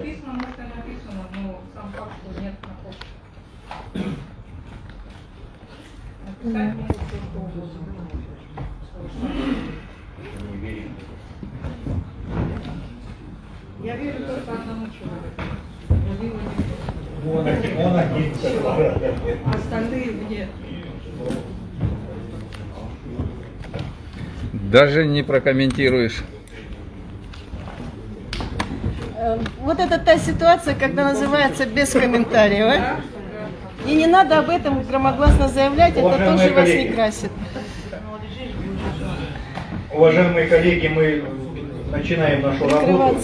Написано, может и написано, но сам факт, что нет на почте. Написать могут все что угодно. Не верим. Я верю только одному человеку. Владимировичу. Он, один- он один. А Остальные мне. Даже не прокомментируешь. Э, Вот это та ситуация, когда называется без комментариев. а? И не надо об этом громогласно заявлять, это тоже вас не красит. Уважаемые коллеги, мы начинаем нашу работу.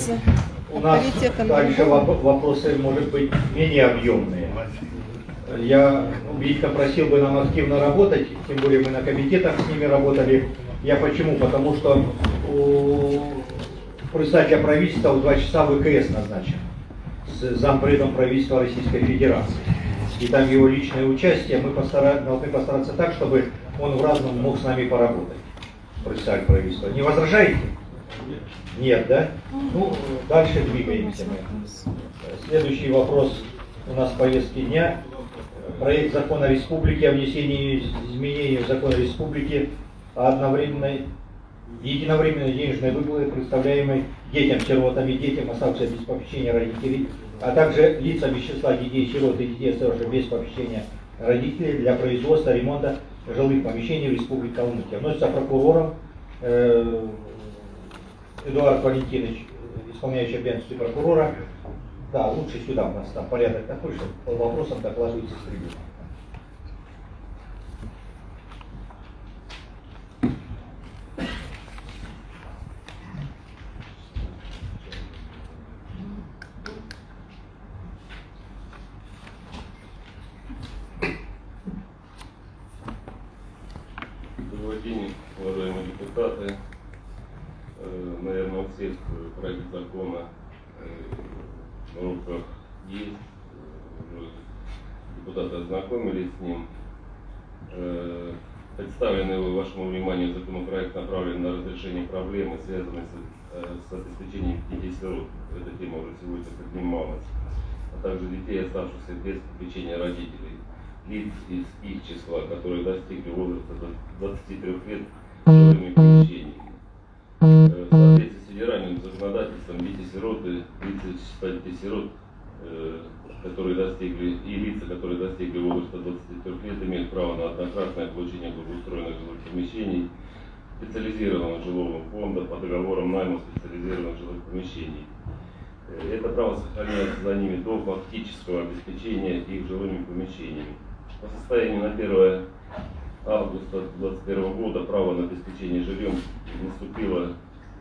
У нас также вопросы, может быть, менее объемные. Я Витька просил бы нам активно работать, тем более мы на комитетах с ними работали. Я почему? Потому что у председателя правительства в 2 часа ВКС назначен с зампредом правительства Российской Федерации. И там его личное участие, мы постара- должны постараться так, чтобы он в разном мог с нами поработать, председатель правительства. Не возражаете? Нет, да? Ну, дальше двигаемся мы. Следующий вопрос у нас в повестке дня. Проект закона республики о внесении изменений в закон республики о одновременной единовременной денежной выплате, представляемой детям, сиротам и детям, оставшимся без попечения родителей, а также лицам из числа детей, сирот и детей, оставшихся без попечения родителей для производства, ремонта жилых помещений в Республике Калмыкия. Вносится прокурором э, Эдуард Валентинович, исполняющий обязанности прокурора. Да, лучше сюда у нас там порядок такой, что по вопросам докладывается с трибуны. Добрый день, уважаемые депутаты. Э, Наверное, у всех э, проект закона э, на Уже депутаты ознакомились с ним. Э, Представленный вашему вниманию законопроект направлен на разрешение проблемы, связанной с, э, с обеспечением детей-сирот. Эта тема уже сегодня поднималась. А также детей, оставшихся без попечения родителей лиц из их числа, которые достигли возраста до 23 лет жилыми помещениями. Э, В соответствии с федеральным законодательством дети-сироты, лица числа детей-сирот, которые достигли, и лица, которые достигли возраста 23 лет, имеют право на однократное получение благоустроенных жилых помещений, специализированного жилого фонда по договорам найма специализированных жилых помещений. Э, Это право сохраняется за ними до фактического обеспечения их жилыми помещениями. По состоянию на 1 августа 2021 года право на обеспечение жильем наступило,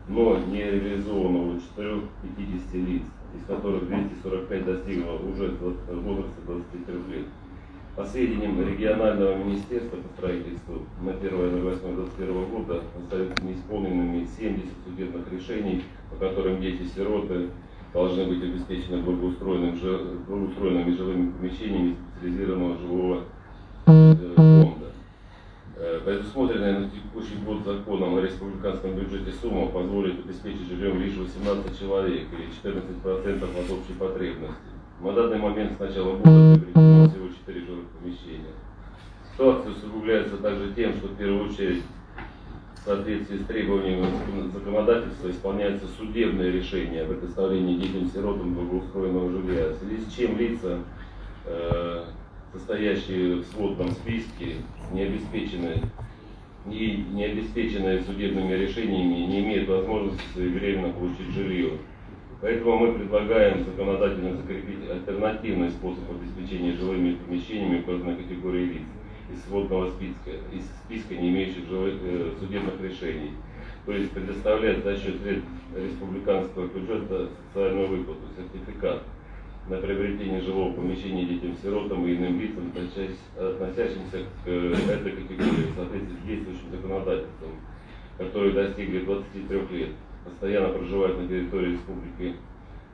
но не реализовано у 450 лиц, из которых 245 достигло уже возраста 23 лет. По сведениям регионального министерства по строительству на 1 января 2021 года остаются неисполненными 70 судебных решений, по которым дети-сироты должны быть обеспечены благоустроенными жилыми помещениями специализированного жилого э, фонда. Э, Предусмотренная на текущий год законом о республиканском бюджете сумма позволит обеспечить жильем лишь 18 человек или 14% от общей потребности. На данный момент с начала года приобретено всего 4 жилых помещения. Ситуация усугубляется также тем, что в первую очередь в соответствии с требованиями законодательства исполняются судебные решения о предоставлении детям-сиротам благоустроенного жилья, в связи с чем лица, э, состоящие в сводном списке, не обеспечены и не обеспеченные судебными решениями, не имеют возможности своевременно получить жилье. Поэтому мы предлагаем законодательно закрепить альтернативный способ обеспечения жилыми помещениями указанной категории лиц из сводного списка, из списка не имеющих жилых, э, судебных решений. То есть предоставлять за счет республиканского бюджета социальную выплату, сертификат на приобретение жилого помещения детям-сиротам и иным лицам, относящ- относящимся к э, этой категории в соответствии с действующим законодательством, которые достигли 23 лет, постоянно проживают на территории республики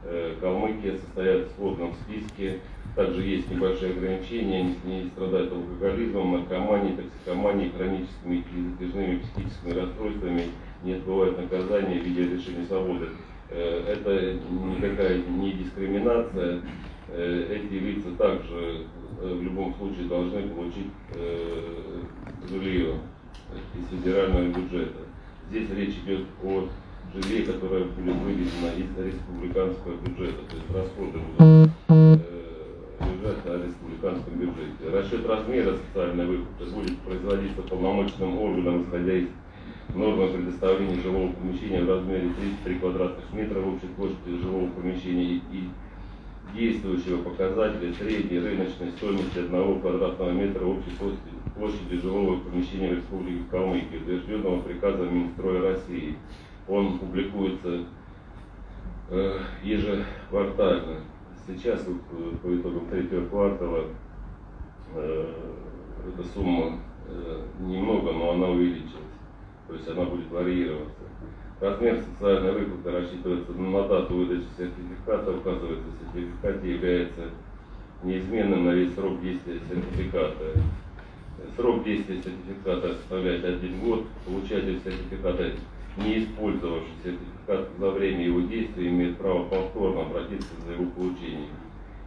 э, Калмыкия, состоят в сводном списке. Также есть небольшие ограничения, не, не страдают алкоголизмом, наркоманией, токсикоманией, хроническими и затяжными психическими расстройствами, не отбывают наказания в виде лишения свободы. Э, Это никакая не дискриминация. Э, Эти лица также э, в любом случае должны получить жилье из федерального бюджета. Здесь речь идет о жилье, которое будет выведено из республиканского бюджета, то есть расходы будут лежать на республиканском бюджете. Расчет размера социальной выплаты будет производиться полномочным органом, исходя из нормы предоставления жилого помещения в размере 33 квадратных метра общей площади жилого помещения и действующего показателя средней рыночной стоимости одного квадратного метра общей площади, площади жилого помещения в Республике Калмыкия, утвержденного приказом Минстроя России. Он публикуется э, ежеквартально. Сейчас вот, э, по итогам третьего квартала э, эта сумма э, немного, но она увеличилась. То есть она будет варьироваться. Размер социальной выплаты рассчитывается на дату выдачи сертификата, указывается в сертификате, является неизменным на весь срок действия сертификата. Срок действия сертификата составляет один год. Получатель сертификата, не использовавший сертификат за время его действия, имеет право повторно обратиться за его получением.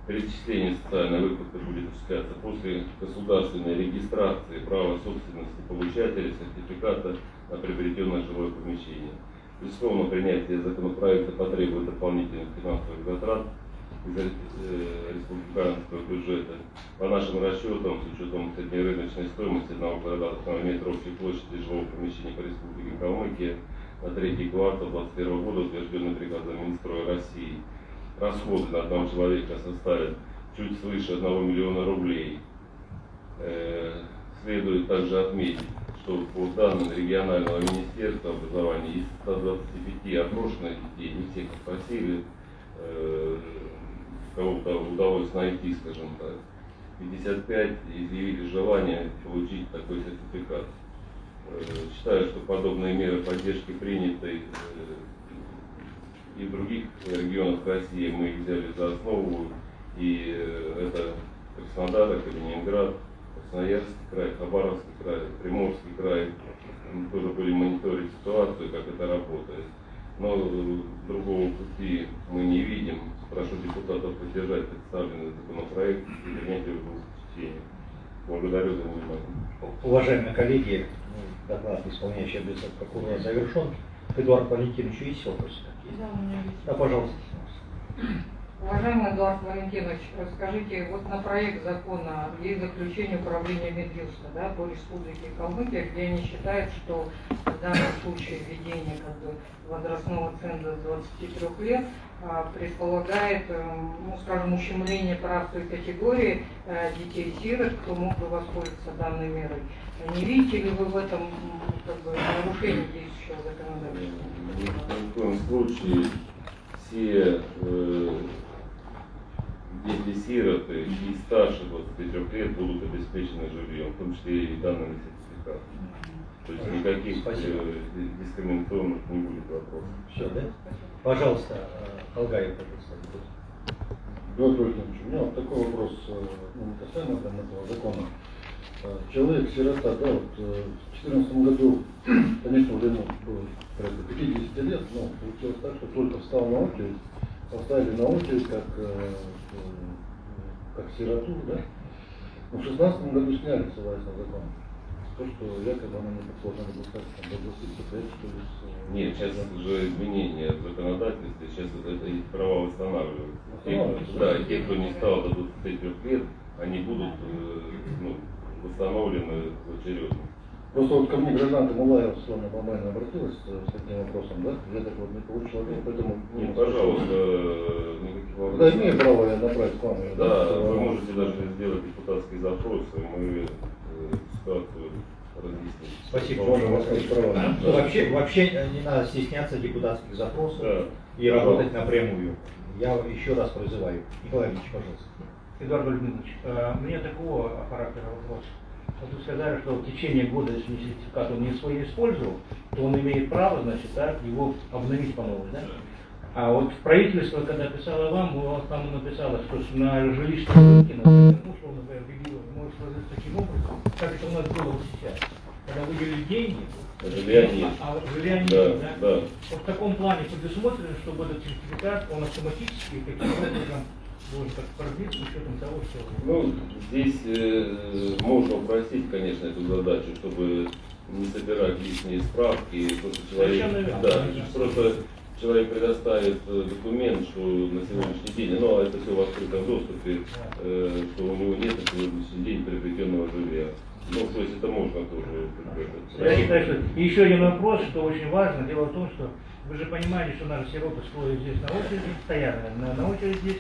Перечисление социальной выплаты будет осуществляться после государственной регистрации права собственности получателя сертификата на приобретенное жилое помещение. Безусловно, принятие законопроекта потребует дополнительных финансовых затрат из э, республиканского бюджета. По нашим расчетам, с учетом среднерыночной стоимости одного квадратного метра общей площади жилого помещения по республике Калмыкия на третий квартал 2021 года, утвержденный приказом Минстроя России, расходы на одного человека составят чуть свыше 1 миллиона рублей. Э, Следует также отметить, что по данным регионального министерства образования из 125 опрошенных детей, не всех опросили, э, кого-то удалось найти, скажем так, 55 изъявили желание получить такой сертификат. Э, Считаю, что подобные меры поддержки приняты э, и в других регионах России. Мы их взяли за основу, и это Краснодар, это Ленинград, Красноярский край, Хабаровский край, Приморский край. Мы тоже были мониторить ситуацию, как это работает. Но э, другого пути мы не видим. Прошу депутатов поддержать представленный законопроект и принять его в чтениях. Благодарю за внимание. Уважаемые коллеги, ну, доклад исполняющий обязанности прокурора завершен. Эдуард Валентинович, есть вопросы какие? Да, у меня есть. Да, пожалуйста. Уважаемый Эдуард Валентинович, скажите, вот на проект закона есть заключение управления Медюста да, по республике Калмыкия, где они считают, что в данном случае введение как бы, возрастного ценза с 23 лет а, предполагает, эм, ну, скажем, ущемление прав той категории э, детей-сирот, кто мог бы воспользоваться данной мерой. Не видите ли вы в этом как бы, нарушение действующего законодательства? В коем случае все э, дети-сироты и старше 23 лет будут обеспечены жильем, в том числе и данными сертификатами. То есть никаких Спасибо. э, дискриминационных не будет вопросов. Все, да? Пожалуйста, Алгаев, пожалуйста. Петр Владимирович, у меня вот такой вопрос, э, ну, не касаемо там, этого закона. Э, Человек, сирота, да, вот в 2014 году, конечно, уже ему было порядка 50 лет, но получилось так, что только встал на очередь, поставили на очередь как, э, как сироту, да. Но в 2016 году сняли, ссылаясь на закон. То, что якобы она не должна была стать там, до 25 лет, что ли, с, э, Нет, сейчас уже изменения в законодательстве, сейчас вот это их права восстанавливаются. Те, да, да? и те, кто не стал до 23 лет, они будут э, ну, восстановлены очередно. Просто вот ко мне гражданка Мулаева Светлана Бабайна обратилась э, с таким вопросом, да? Я так вот не получил ответ, поэтому... Нет, пожалуйста, э, никаких Да, вопросов. имею право я направить к вам. Да, что вы можете даже сделать депутатский запрос, и мы э, ситуацию разъясним. Спасибо. Можно вас права. Ну, вообще, вообще э, не надо стесняться депутатских запросов Да. и работать напрямую. Я еще раз призываю. Николай Ильич, пожалуйста. Эдуард Владимирович, э, у меня такого характера вопрос. Вот вы сказали, что в течение года, если сертификат он не свой использовал, то он имеет право, значит, так, его обновить по новой, да? А вот правительство, когда писало вам, у вас там написало, что на жилищном рынке, например, ну, условно говоря, регион может сложиться таким образом, как это у нас было сейчас. когда выделили деньги, Жилья нет. а а жилья нет, Да, да? да. Вот в таком плане предусмотрено, чтобы этот сертификат, он автоматически каким образом Ну, здесь э, можно упростить, конечно, эту задачу, чтобы не собирать лишние справки. Просто человек, да, просто человек предоставит э, документ, что на сегодняшний день, ну, а это все в открытом доступе, э, что у него нет на сегодняшний день приобретенного жилья. Ну, то есть это можно тоже. бы, Я считаю, что еще один вопрос, что очень важно. Дело в том, что вы же понимаете, что наши сироты стоят здесь на очереди, стоят на, на очереди здесь.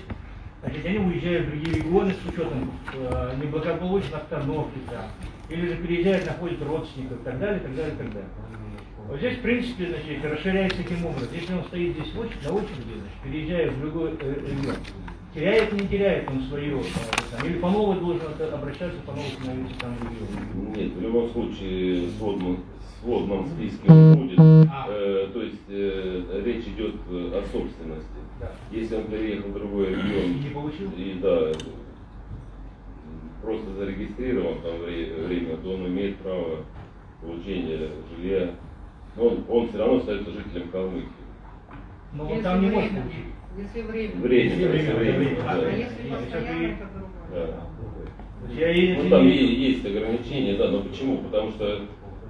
Значит, они уезжают в другие регионы с учетом э, неблагополучной обстановки там. Или же переезжают, находят родственников и так далее, и так далее, и так далее. Вот здесь, в принципе, значит, расширяется таким образом. Если он стоит здесь в очереди, на очереди, значит, переезжая в другой э, регион, теряет, не теряет он свое, э, там, или по новой должен обращаться, по новой становиться там регион. Нет, в любом случае в сводном, списке будет. А. Э, то есть э, речь идет о собственности. Да. Если он переехал в другой И регион не получил? и да, просто зарегистрирован там вре- время, то он имеет право получения жилья. Но он, он все равно остается жителем Калмыкии. Но он там не может получить. Если время. Время, Если время, время, время. да. А если постоянно, это другое. Да. То Я Ну там есть ограничения, да, но почему? Потому что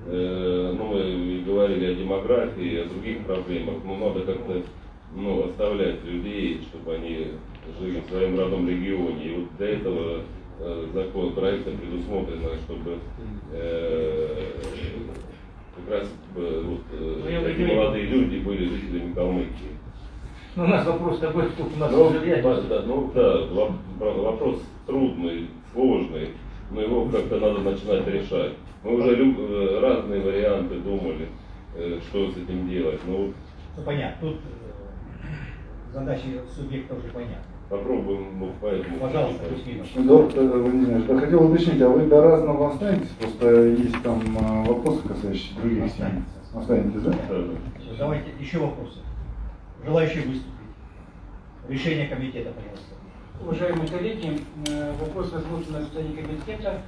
э, ну, мы говорили о демографии, о других проблемах, но надо как-то ну, оставлять людей, чтобы они жили в своем родном регионе. И вот для этого э, закон проектом предусмотрено, чтобы э, как раз э, вот, э, Ну, понимаю. молодые люди были жителями Калмыкии. Ну, у нас вопрос такой, сколько у нас Ну, жилья. да, да, ну да, вопрос трудный, сложный, но его как-то надо начинать решать. Мы уже лю- э, разные варианты думали, э, что с этим делать. Ну, вот Ну, понятно, тут задачи субъекта уже понятны. попробуем ну, поэтому. Пожалуйста, э, Владимирович, да хотел уточнить, а вы до разного останетесь? Просто есть там э, вопросы, касающиеся других семей. Останетесь, да? Да, да. Давайте еще вопросы. Желающие выступить. Решение комитета, пожалуйста. Уважаемые коллеги, э, вопрос разработан на состоянии комитета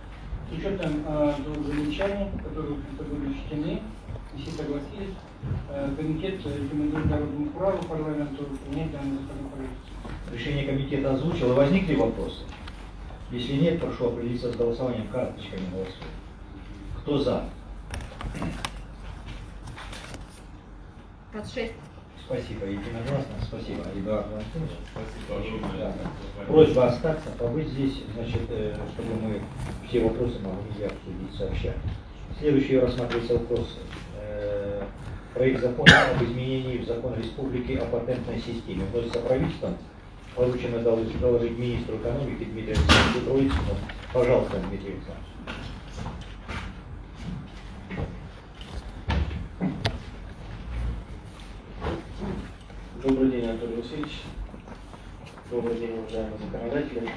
с учетом э, двух замечаний, которые были учтены, все согласились. Э, Комитет рекомендует Народному праву парламенту принять данный законопроект. Решение комитета озвучило. Возникли вопросы? Если нет, прошу определиться с голосованием карточками голосуем. Кто за? 26. Спасибо, единогласно. Спасибо, Эдуард Владимирович. Да. Просьба остаться, побыть здесь, значит, э, чтобы мы все вопросы могли обсудить сообща. Следующий рассматривается вопрос. Э, Проект закона об изменении в закон республики о патентной системе. Вносится правительством. Поручено доложить, министру экономики Дмитрию Александровичу Троицкому. Пожалуйста, Дмитрий Александрович. Добрый день, Анатолий Васильевич. Добрый день, уважаемые законодатели.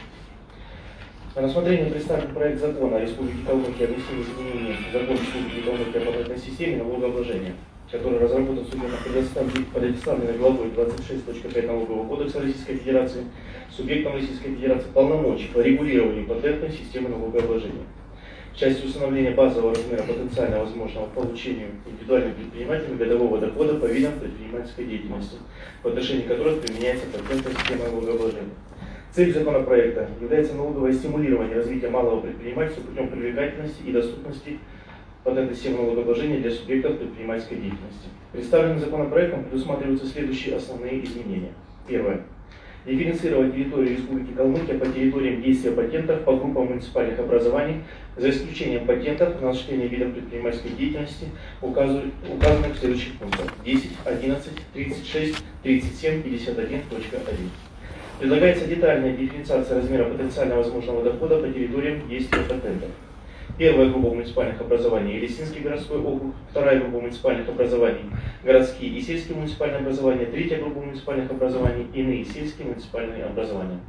На рассмотрение представлен проект закона о Республике Калмыкия о внесении изменений в закон Республики Калмыкия о патентной системе налогообложения, который разработан субъектом предоставленной главой 26.5 Налогового кодекса Российской Федерации, субъектом Российской Федерации полномочий по регулированию патентной системы налогообложения. В части установления базового размера потенциально возможного получения индивидуальным предпринимателям годового дохода по видам предпринимательской деятельности, в отношении которых применяется патентная система налогообложения. Цель законопроекта является налоговое стимулирование развития малого предпринимательства путем привлекательности и доступности системы налогообложения для субъектов предпринимательской деятельности. Представленным законопроектом предусматриваются следующие основные изменения. Первое. Дифференцировать территорию Республики Калмыкия по территориям действия патентов по группам муниципальных образований, за исключением патентов на осуществление видов предпринимательской деятельности, указанных в следующих пунктах 10, 11, 36, 37, 51.1. Предлагается детальная дифференциация размера потенциально возможного дохода по территориям действия патентов. Первая группа муниципальных образований – Елисинский городской округ, вторая группа муниципальных образований – городские и сельские муниципальные образования, третья группа муниципальных образований – иные сельские муниципальные образования.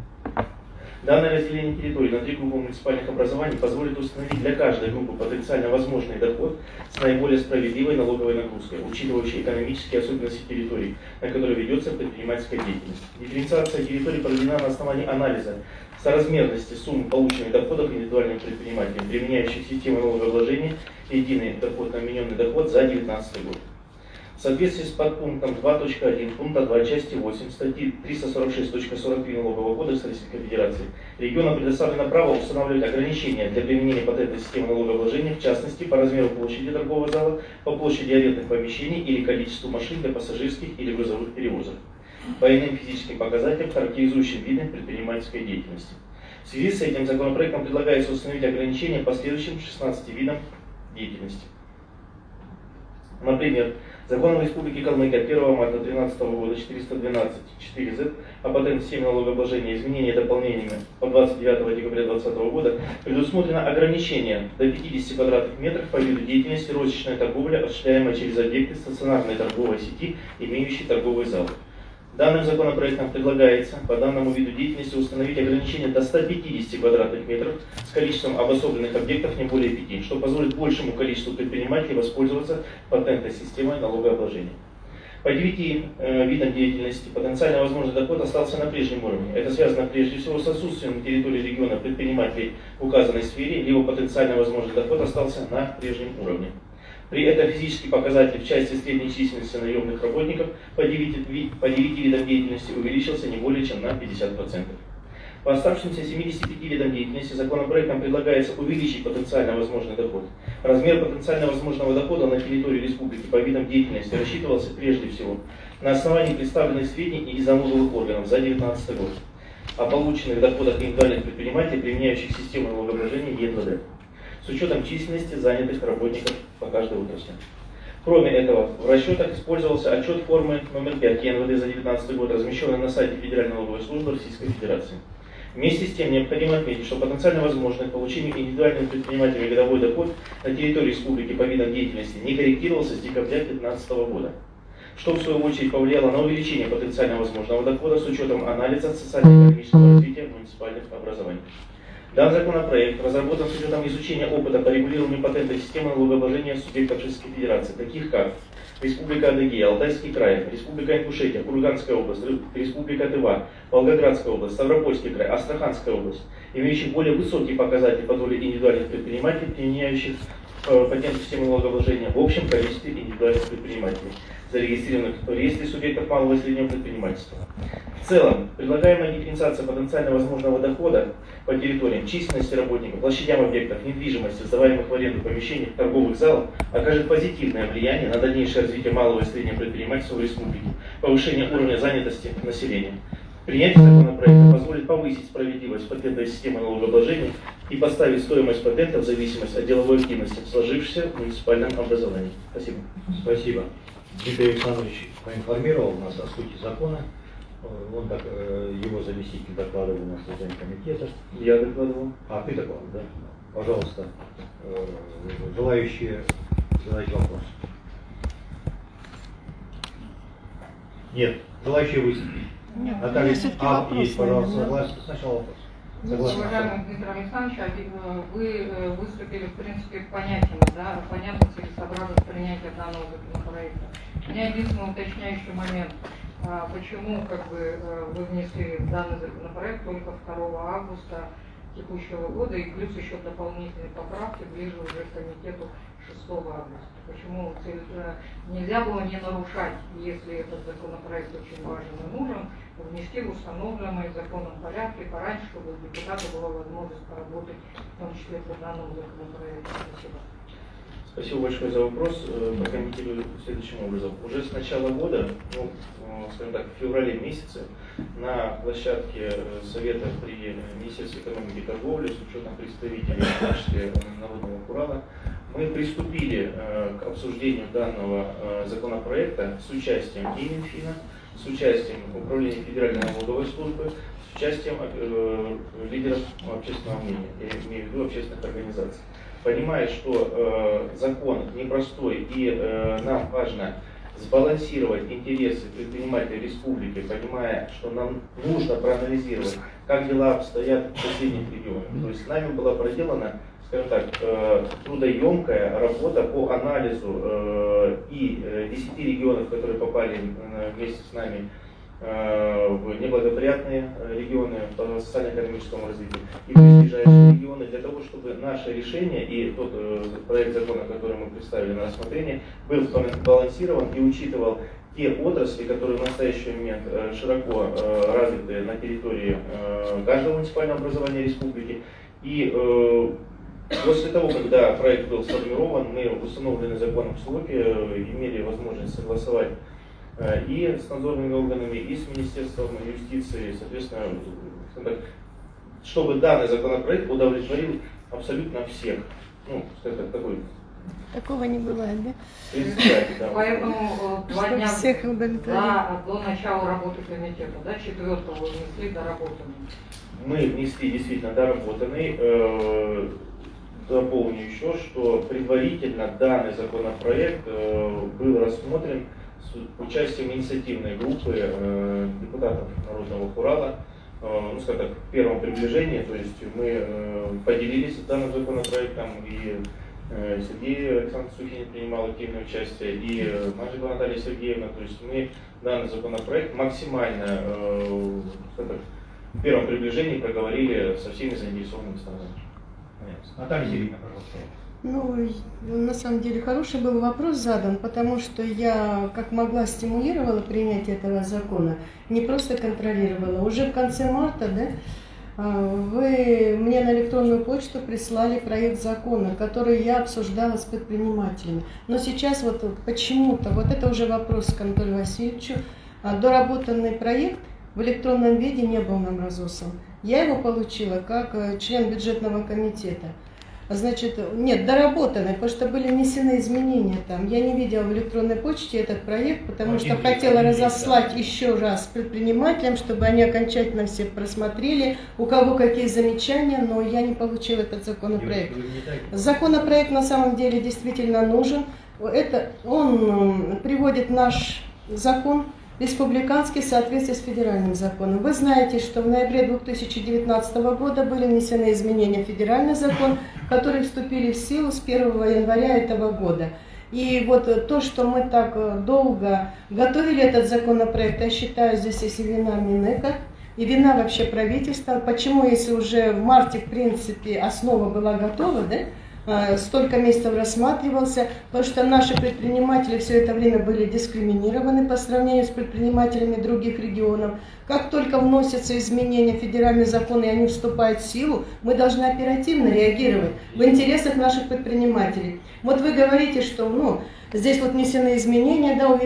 Данное разделение территории на три группы муниципальных образований позволит установить для каждой группы потенциально возможный доход с наиболее справедливой налоговой нагрузкой, учитывающей экономические особенности территорий, на которой ведется предпринимательская деятельность. Дифференциация территорий проведена на основании анализа соразмерности суммы полученных доходов индивидуальным предпринимателям, применяющих систему налогообложения единый доход на вмененный доход за 2019 год. В соответствии с подпунктом 2.1 пункта 2 части 8 статьи 346.43 Налогового кодекса Российской Федерации регионам предоставлено право устанавливать ограничения для применения патентной системы налогообложения, в частности, по размеру площади торгового зала, по площади арендных помещений или количеству машин для пассажирских или грузовых перевозок, по иным физическим показателям, характеризующим виды предпринимательской деятельности. В связи с этим законопроектом предлагается установить ограничения по следующим 16 видам деятельности. Например, Законом Республики Калмыкия 1 марта 2013 года 412 4Z о патентной системе налогообложения изменения и дополнениями по 29 декабря 2020 года предусмотрено ограничение до 50 квадратных метров по виду деятельности розничной торговли, осуществляемой через объекты стационарной торговой сети, имеющие торговый зал. Данным законопроектом предлагается по данному виду деятельности установить ограничение до 150 квадратных метров с количеством обособленных объектов не более 5, что позволит большему количеству предпринимателей воспользоваться патентной системой налогообложения. По девяти э, видам деятельности потенциально возможный доход остался на прежнем уровне. Это связано прежде всего с отсутствием на территории региона предпринимателей в указанной сфере, либо потенциально возможный доход остался на прежнем уровне. При этом физический показатель в части средней численности наемных работников по 9, по 9 видам деятельности увеличился не более чем на 50%. По оставшимся 75 видам деятельности законопроектом предлагается увеличить потенциально возможный доход. Размер потенциально возможного дохода на территории республики по видам деятельности рассчитывался прежде всего на основании представленных сведений из налоговых органов за 2019 год о полученных доходах индивидуальных предпринимателей, применяющих систему налогообложения ЕНВД с учетом численности занятых работников по каждой отрасли. Кроме этого, в расчетах использовался отчет формы номер 5 ЕНВД за 2019 год, размещенный на сайте Федеральной налоговой службы Российской Федерации. Вместе с тем необходимо отметить, что потенциально возможное получение индивидуальным предпринимателями годовой доход на территории республики по видам деятельности не корректировался с декабря 2015 года, что в свою очередь повлияло на увеличение потенциально возможного дохода с учетом анализа социально-экономического развития муниципальных образований. Данный законопроект разработан с учетом изучения опыта по регулированию патентной системы налогообложения субъектов Российской Федерации, таких как Республика Адыгея, Алтайский край, Республика Ингушетия, Курганская область, Республика Тыва, Волгоградская область, Ставропольский край, Астраханская область, имеющие более высокие показатели по доле индивидуальных предпринимателей, применяющих патентную систему налогообложения в общем количестве индивидуальных предпринимателей зарегистрированных в реестре субъектов малого и среднего предпринимательства. В целом, предлагаемая дифференциация потенциально возможного дохода по территориям, численности работников, площадям объектов, недвижимости, сдаваемых в аренду помещений, торговых залов окажет позитивное влияние на дальнейшее развитие малого и среднего предпринимательства в республике, повышение уровня занятости населения. Принятие законопроекта позволит повысить справедливость патентной системы налогообложения и поставить стоимость патента в зависимость от деловой активности в сложившемся муниципальном образовании. Спасибо. Спасибо. Дмитрий Александрович проинформировал нас о сути закона. Он так, э, его заместитель докладывал на заседании комитета. Я докладывал. А ты докладывал, да? Пожалуйста, э, желающие задать вопрос. Нет, желающие выступить. Нет, Наталья, всё-таки а, вопрос, есть, пожалуйста, да? согласен. Сначала вопрос. Согласен. Уважаемый Дмитрий Александрович, один, э, вы э, выступили, в принципе, понятен, да, понятно целесообразность принятия данного законопроекта. У меня единственный уточняющий момент. А, Почему как бы э, вы внесли данный законопроект только 2 августа текущего года и плюс еще дополнительные поправки ближе уже к комитету 6 августа? Почему э, нельзя было не нарушать, если этот законопроект очень важен и нужен, внести в установленный законом порядке пораньше, чтобы у депутата была возможность поработать, в том числе по данному законопроекту. Спасибо. Спасибо большое за вопрос. Э, Прокомментирую следующим образом. Уже с начала года, ну, э, скажем так, в феврале месяце, на площадке э, Совета при Министерстве экономики и торговли с учетом представителей числе Народного Урала, мы приступили к обсуждению данного законопроекта с участием и Минфина, с участием Управления Федеральной налоговой службы, с участием э, лидеров общественного мнения, я имею в виду общественных организаций. Понимая, что э, закон непростой и э, нам важно сбалансировать интересы предпринимателей республики, понимая, что нам нужно проанализировать, как дела обстоят в соседних регионах. То есть нами была проделана скажем так, э, трудоемкая работа по анализу э, и э, 10 регионов, которые попали э, вместе с нами э, в неблагоприятные э, регионы по социально-экономическому развитию и ближайшие регионы для того, чтобы наше решение и тот э, проект закона, который мы представили на рассмотрение, был балансирован и учитывал те отрасли, которые в настоящий момент э, широко э, развиты на территории э, каждого муниципального образования республики. И после того, когда проект был сформирован, мы в установленные законом сроки имели возможность согласовать и с надзорными органами, и с Министерством юстиции, соответственно, чтобы данный законопроект удовлетворил абсолютно всех. Ну, скажем так, такой Такого не бывает, да? Поэтому э, два дня всех да, до начала работы комитета, да, четвертого внесли доработанный. Мы внесли действительно доработанный. Дополню еще, что предварительно данный законопроект э, был рассмотрен с участием инициативной группы э, депутатов Народного Хурала, э, ну, скажем так, в первом приближении, то есть мы поделились данным законопроектом и Сергей Александр Сухин принимал активное участие, и Маджиба Наталья Сергеевна. То есть мы данный законопроект максимально э, в первом приближении проговорили со всеми заинтересованными сторонами. Наталья Сергеевна, пожалуйста. Ну, на самом деле, хороший был вопрос задан, потому что я, как могла, стимулировала принятие этого закона, не просто контролировала. Уже в конце марта, да, а, вы мне на электронную почту прислали проект закона, который я обсуждала с предпринимателями. Но сейчас вот почему-то, вот это уже вопрос к Анатолию Васильевичу, а, доработанный проект в электронном виде не был нам разослан. Я его получила как э, член бюджетного комитета. Значит, нет, доработанный, потому что были внесены изменения там. Я не видела в электронной почте этот проект, потому Один что хотела разослать да. еще раз предпринимателям, чтобы они окончательно все просмотрели, у кого какие замечания, но я не получила этот законопроект. Законопроект на самом деле действительно нужен. Это, он приводит наш закон республиканский в соответствии с федеральным законом. Вы знаете, что в ноябре 2019 года были внесены изменения в федеральный закон, которые вступили в силу с 1 января этого года. И вот то, что мы так э, долго готовили этот законопроект, я считаю, здесь есть и вина Минэка, и вина вообще правительства. Почему, если уже в марте, в принципе, основа была готова, да, Э, столько месяцев рассматривался, потому что наши предприниматели все это время были дискриминированы по сравнению с предпринимателями других регионов. Как только вносятся изменения в федеральный закон и они вступают в силу, мы должны оперативно реагировать в интересах наших предпринимателей. Вот вы говорите, что ну, Здесь вот внесены изменения, да,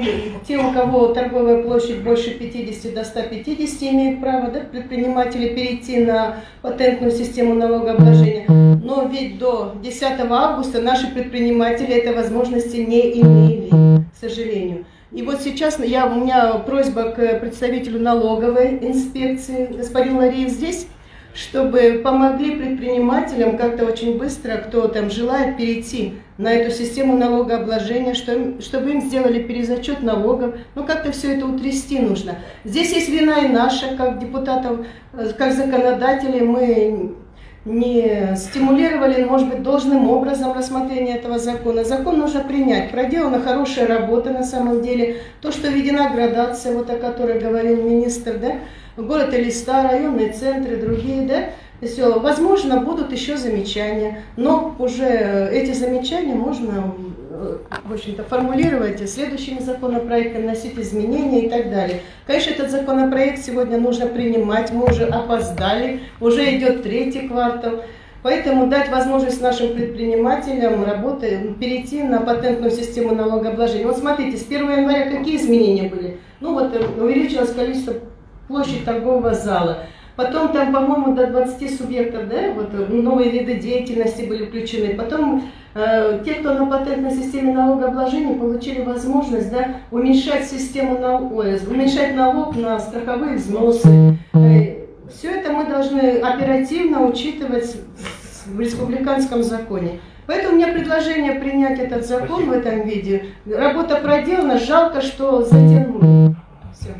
те, у кого торговая площадь больше 50 до 150 имеют право, да, предприниматели перейти на патентную систему налогообложения. Но ведь до 10 августа наши предприниматели этой возможности не имели, к сожалению. И вот сейчас я, у меня просьба к представителю налоговой инспекции, господин Лариев здесь, чтобы помогли предпринимателям как-то очень быстро, кто там желает перейти на эту систему налогообложения, что, чтобы им сделали перезачет налогов. Ну, как-то все это утрясти нужно. Здесь есть вина и наша, как депутатов, э, как законодателей. Мы не стимулировали, может быть, должным образом рассмотрение этого закона. Закон нужно принять. Проделана хорошая работа на самом деле. То, что введена градация, вот о которой говорил министр, да, город Элиста, районные центры, другие, да, все. Возможно, будут еще замечания, но уже эти замечания можно, э, в общем-то, формулировать следующими законопроектами, вносить изменения и так далее. Конечно, этот законопроект сегодня нужно принимать, мы уже опоздали, уже идет третий квартал. Поэтому дать возможность нашим предпринимателям работы, перейти на патентную систему налогообложения. Вот смотрите, с 1 января какие изменения были? Ну вот э, увеличилось количество площадь торгового зала. Потом там, по-моему, до 20 субъектов, да, вот э, новые виды деятельности были включены. Потом э, те, кто на патентной системе налогообложения, получили возможность, да, уменьшать систему налога, уменьшать налог на страховые взносы. Э, все это мы должны оперативно учитывать в республиканском законе. Поэтому у меня предложение принять этот закон Спасибо. в этом виде. Работа проделана, жалко, что затянули. Все.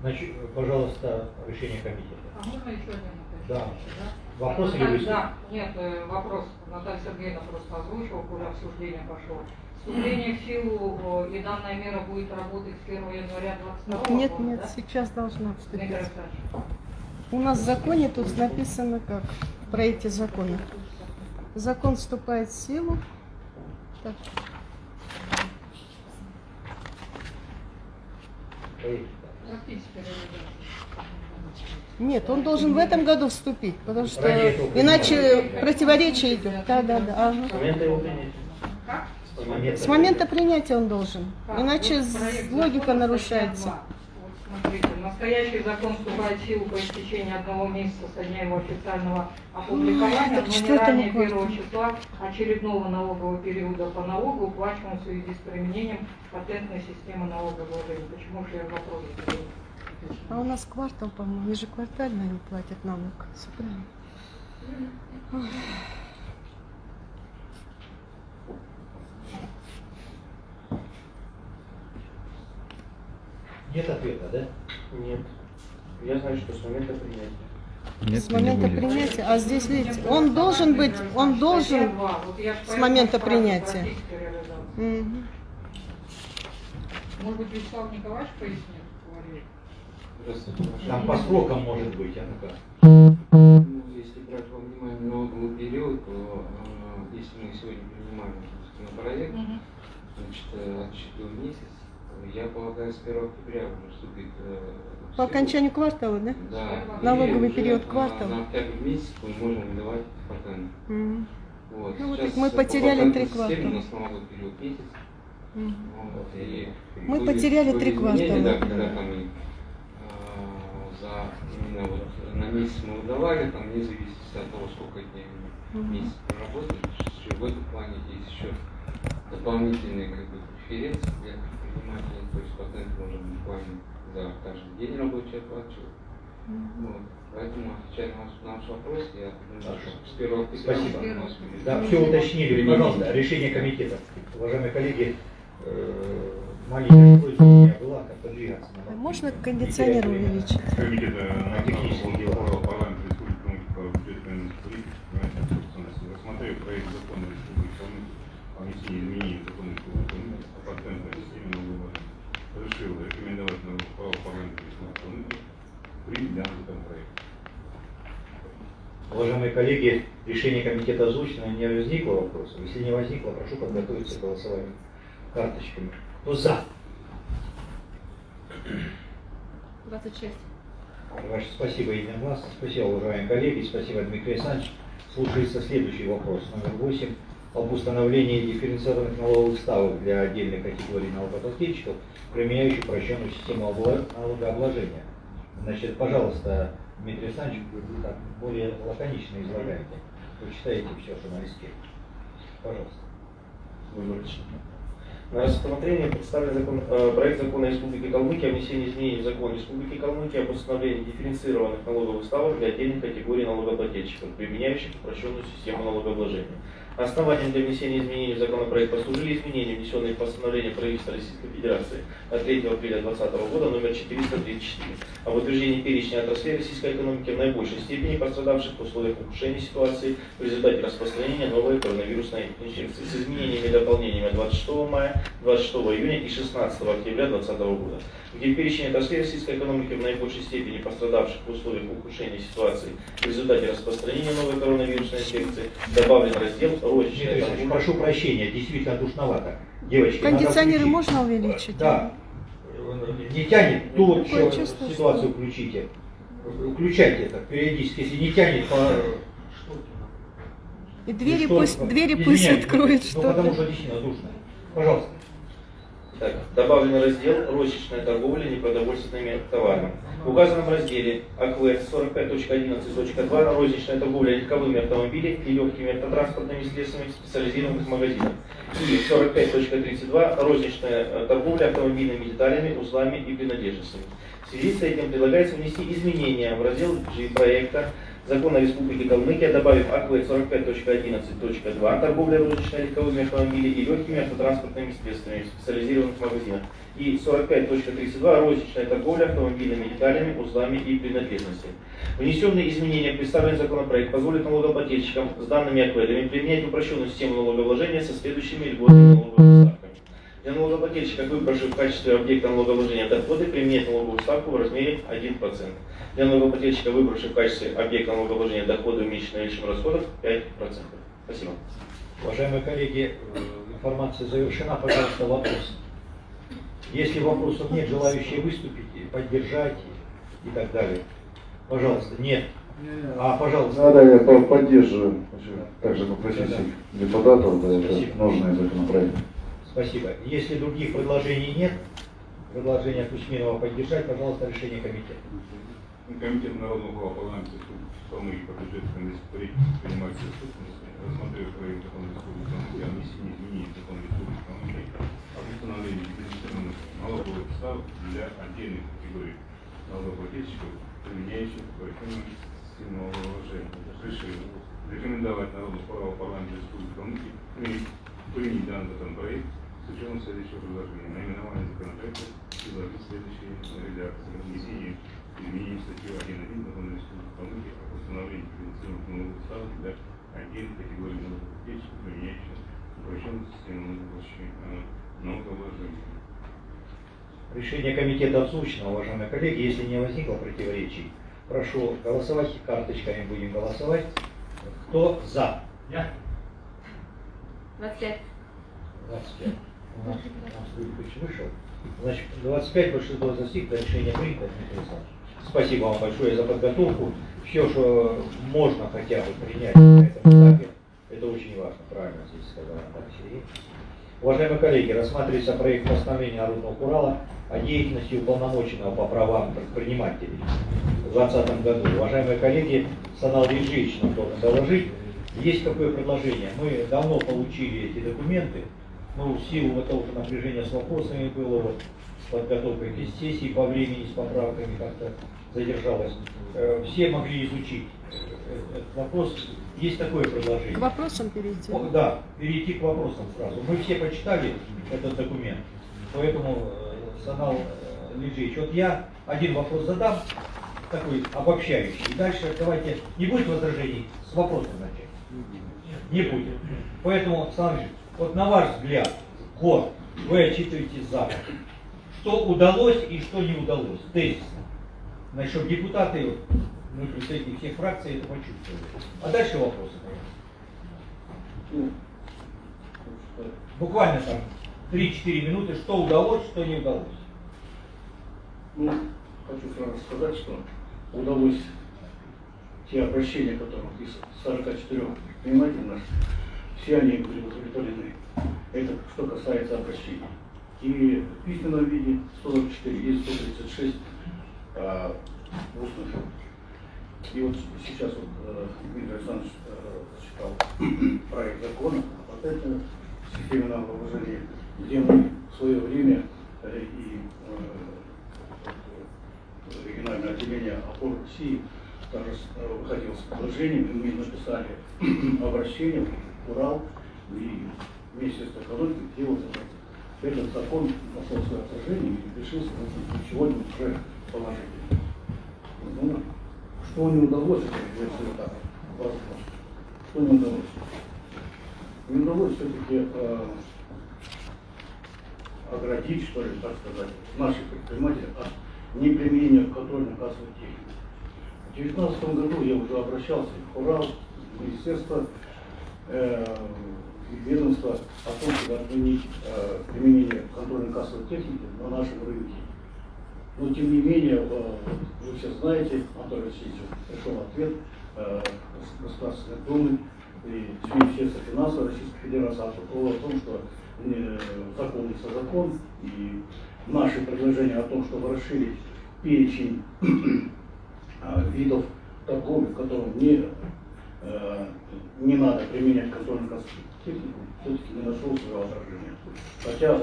Значит, пожалуйста, решение комитета. А можно еще один? Да. Да? Вопрос или Наталья- выступ? Да, нет, э, вопрос. Наталья Сергеевна просто озвучила, уже обсуждение пошло. Вступление в силу и данная мера будет работать с 1 января 2022 Нет, года, нет, да? сейчас должна вступить. У нас в законе тут написано как в проекте закона. Закон вступает в силу. Так, реализация. Нет, он должен в этом году вступить, потому что иначе противоречие идет. Да, да, да. ага. С момента принятия. Он должен. Иначе проект логика нарушается. статья 2. Вот смотрите, настоящий закон вступает в силу по истечении одного месяца со дня его официального опубликования, но не ранее кварталу. первого числа очередного налогового периода по налогу, уплаченному в связи с применением патентной системы налогообложения. Почему же я вопрос задаю? А у нас квартал, по-моему, ежеквартально они платят налог. Всё правильно. Нет ответа, да? Нет. Я знаю, что с момента принятия. Нет, С момента принятия. А здесь, видите, он должен быть, он должен... 2. Вот я ж с момента принятия. Может быть, Вячеслав Николаевич пояснит? Говорит. Здравствуйте, Там по срокам может быть, а ну-ка. Ну, если брать во внимание налоговый период, то э, если мы сегодня принимаем законопроект, Мгм. значит, э, отсчитываем месяц, то я полагаю, с 1 октября уже вступит э, По окончанию квартала, да? Да, Налоговый период на- квартала. На октябрь месяц мы можем выдавать патент. Мгм. Вот. Ну, вот мы по потеряли три квартала. У нас налоговый период месяц. Вот, и Мы были- потеряли были три квартала. Да, когда там и, а, за именно вот на месяц мы выдавали, там вне зависимости от того, сколько дней мы месяц проработали, в этом плане есть еще дополнительные как бы, преференции для предпринимателей, то есть патент можно буквально за каждый день рабочий оплачивать. Вот. Поэтому, отвечая на ваш, на ваш вопрос, я думаю, что с 1 октября Спасибо. Да, все уточнили. Пожалуйста, решение комитета. Уважаемые коллеги, э, маленькая просьба у меня была, как-то двигаться. А надо. Можно кондиционер увеличить? Комитет на технические технические дела. дела парламента Республики Калмыкия по бюджетной политике, понимаете, собственности, рассмотрев проект закона Республики Калмыкия о внесении изменений в закон Республики Калмыкия о патентной системе налоговой, решил рекомендовать на право парламента Республики Калмыкия принять данный законопроект. Уважаемые коллеги, решение комитета озвучено, не возникло вопросов. Если не возникло, прошу подготовиться к голосованию карточками. Кто за? 26. Ваше спасибо единогласно. Спасибо, уважаемые коллеги. Спасибо, Дмитрий Александрович. Слушается следующий вопрос, номер 8, об установлении дифференцированных налоговых ставок для отдельной категории налогоплательщиков, применяющих упрощенную систему налогообложения. Значит, пожалуйста, Дмитрий Александрович, вы так более лаконично излагаете. Вы читаете все, что на листе. Пожалуйста. На рассмотрение представлен закон, э, проект закона Республики Калмыкия о внесении изменений в закон Республики Калмыкия об установлении дифференцированных налоговых ставок для отдельных категорий налогоплательщиков, применяющих упрощенную систему налогообложения. Основанием для внесения изменений в законопроект послужили изменения, внесенные в постановление правительства Российской Федерации от 3 апреля 2020 года номер 434 об утверждении перечня отраслей российской экономики в наибольшей степени пострадавших в условиях ухудшения ситуации в результате распространения новой коронавирусной инфекции. С изменениями и дополнениями 26 мая, 26 июня и 16 октября 2020 года, где перечень отраслей российской экономики в наибольшей степени пострадавших в условиях ухудшения ситуации в результате распространения новой коронавирусной инфекции добавлен раздел Торговля». прошу прощения, действительно душновато. Девочки, Кондиционеры можно увеличить? Да. Не тянет, тут Такое еще чувство, ситуацию включите. Включайте это периодически. Если не тянет, по... И двери Ну, что- пусть, двери пусть откроют, Ну, что потому что действительно душно. Пожалуйста. Так, добавлен раздел «Розничная торговля непродовольственными товарами». В разделе АКВ 45.11.2 «Розничная торговля легковыми автомобилями и легкими автотранспортными средствами в специализированных магазинах» и 45.32 «Розничная торговля автомобильными деталями, узлами и принадлежностями». В связи с этим предлагается внести изменения в раздел G проекта Закона Республики Калмыкия, добавив АКВ 45.11.2 торговля розничной легковыми автомобилями и легкими автотранспортными средствами в специализированных магазинах и 45.32 розничная торговля автомобильными деталями, узлами и принадлежностями. Внесенные изменения в представленный законопроект позволят налогоплательщикам с данными акведами применять упрощенную систему налогообложения со следующими льготными налоговыми ставками. Для налогоплательщика, выбравших в качестве объекта налогообложения доходы, применять налоговую ставку в размере 1%. Для налогоплательщика, выбравших в качестве объекта налогообложения доходы, уменьшенные наличием расходов, 5%. Спасибо. Уважаемые коллеги, э, информация завершена. Пожалуйста, вопрос. Если вопросов нет, желающие выступить, поддержать и так далее. Пожалуйста, нет. А, пожалуйста. Да, да, я по- поддерживаю. Также попросить Да, да. депутатов, да, это Спасибо. нужный законопроект. Спасибо. Если других предложений нет, предложение Кузьминова поддержать, пожалуйста, решение комитета. Комитет народного парламента Республики по бюджету комиссии принимает все собственности, рассмотрев проект закона Республики Калмыкия о внесении изменений в закон Республики Калмыкия о установлении дифференцированных налоговых ставок для отдельных категорий налогоплательщиков, применяющих коррективную систему налогообложения. Решил рекомендовать народному права парламента Республики Калмыкия принять данный законопроект с учетом следующего предложения. Наименование законопроекта предложить следующие редакции. Внесение изменений в статью 1.1 Закона Республики о установлении дифференцированных налоговых ставок для отдельных категорий налогоплательщиков, применяющих упрощенную систему налогообложения. Решение комитета озвучено, уважаемые коллеги. Если не возникло противоречий, прошу голосовать. Карточками будем голосовать. Кто за? Я. 25. 25. У нас, Юрьевич вышел. Значит, 25 большинство достигло, решение принято. Спасибо вам большое за подготовку. Все, что можно хотя бы принять на этом этапе, это очень важно, правильно здесь сказала Наталья. Уважаемые коллеги, рассматривается проект постановления Народного Урала о деятельности уполномоченного по правам предпринимателей в 2020 году. Уважаемые коллеги, Санал Вильжевич нам должен доложить, есть какое предложение. Мы давно получили эти документы, в силу вот того, что напряжение с вопросами было, вот, с подготовкой к сессии по времени, с поправками как-то задержалось. Э, Все могли изучить э, этот вопрос. Есть такое предложение. К вопросам перейти. О, Да, перейти к вопросам сразу. Мы все почитали этот документ, поэтому, э, Санал э, Лежич, вот я один вопрос задам, такой обобщающий. И дальше давайте, не будет возражений, с вопроса начать. Не будет. Поэтому, Санал Лежич, вот на ваш взгляд, год вы отчитываете за год. Что удалось и что не удалось, тезисно. Чтобы депутаты, мы представители всех фракций это почувствовали. А дальше вопросы, пожалуйста. Буквально там 3-4 минуты, что удалось, что не удалось. Ну, хочу сразу сказать, что удалось те обращения, которых из 44 предпринимателей наших, все они были удовлетворены. Это что касается обращений. И в письменном виде 144 и 136 а, устных. И вот сейчас вот э, Дмитрий Александрович э, зачитал проект закона о патентной системе налогообложения, где мы в свое время э, и э, региональное отделение опор России также э, выходило с предложением, и мы написали обращение в Урал и Министерство экономики, вот этот, закон нашел свое отражение и решился вот, сегодня уже положительно. Ну, что не удалось, если так, возможно. Что не удалось? Не удалось все-таки э, оградить, что ли, так сказать, наших предпринимателей от неприменения контрольно-кассовой техники. В 2019 году я уже обращался в Урал, в Министерство э, и ведомство о том, чтобы отменить э, применение контрольно-кассовой техники на нашем рынке. Но тем не менее, э, вы все знаете, Анатолий Васильевич пришел ответ э, Государственной Думы и Министерства финансов Российской Федерации о том, что э, закон есть закон, и наши предложения о том, чтобы расширить перечень э, видов торговли, в котором не, не надо применять контрольную кассовую технику, все-таки не нашел своего отражения. Хотя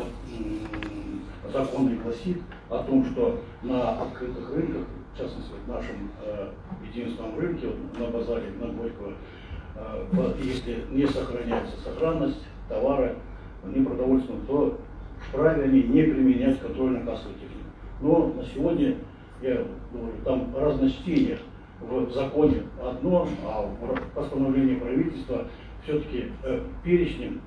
закон и гласит о том, что на открытых рынках, в частности, в нашем э, единственном рынке, на базаре на Горького, э, если не сохраняется сохранность товара, непродовольственного, то вправе они не применять контрольно-кассовую технику. Но на сегодня, я говорю, там разночтение в законе одно, а в постановлении правительства все-таки э, перечнем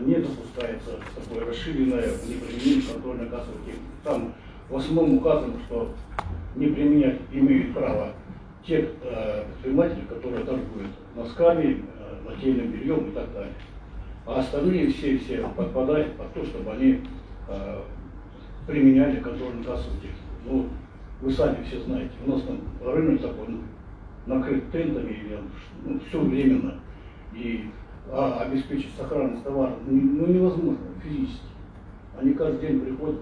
не допускается такое расширенное неприменение контрольно-кассовой техники. Там в основном указано, что не применять имеют право те э, предприниматели, которые торгуют носками, э, нательным бельем и так далее. А остальные все, все подпадают под то, чтобы они э, применяли контрольно-кассовую технику. Ну, вы сами все знаете, у нас там рынок такой ну, накрыт тентами, или, ну, все временно. И а, обеспечить сохранность товара ну, ну, невозможно физически. Они каждый день приходят,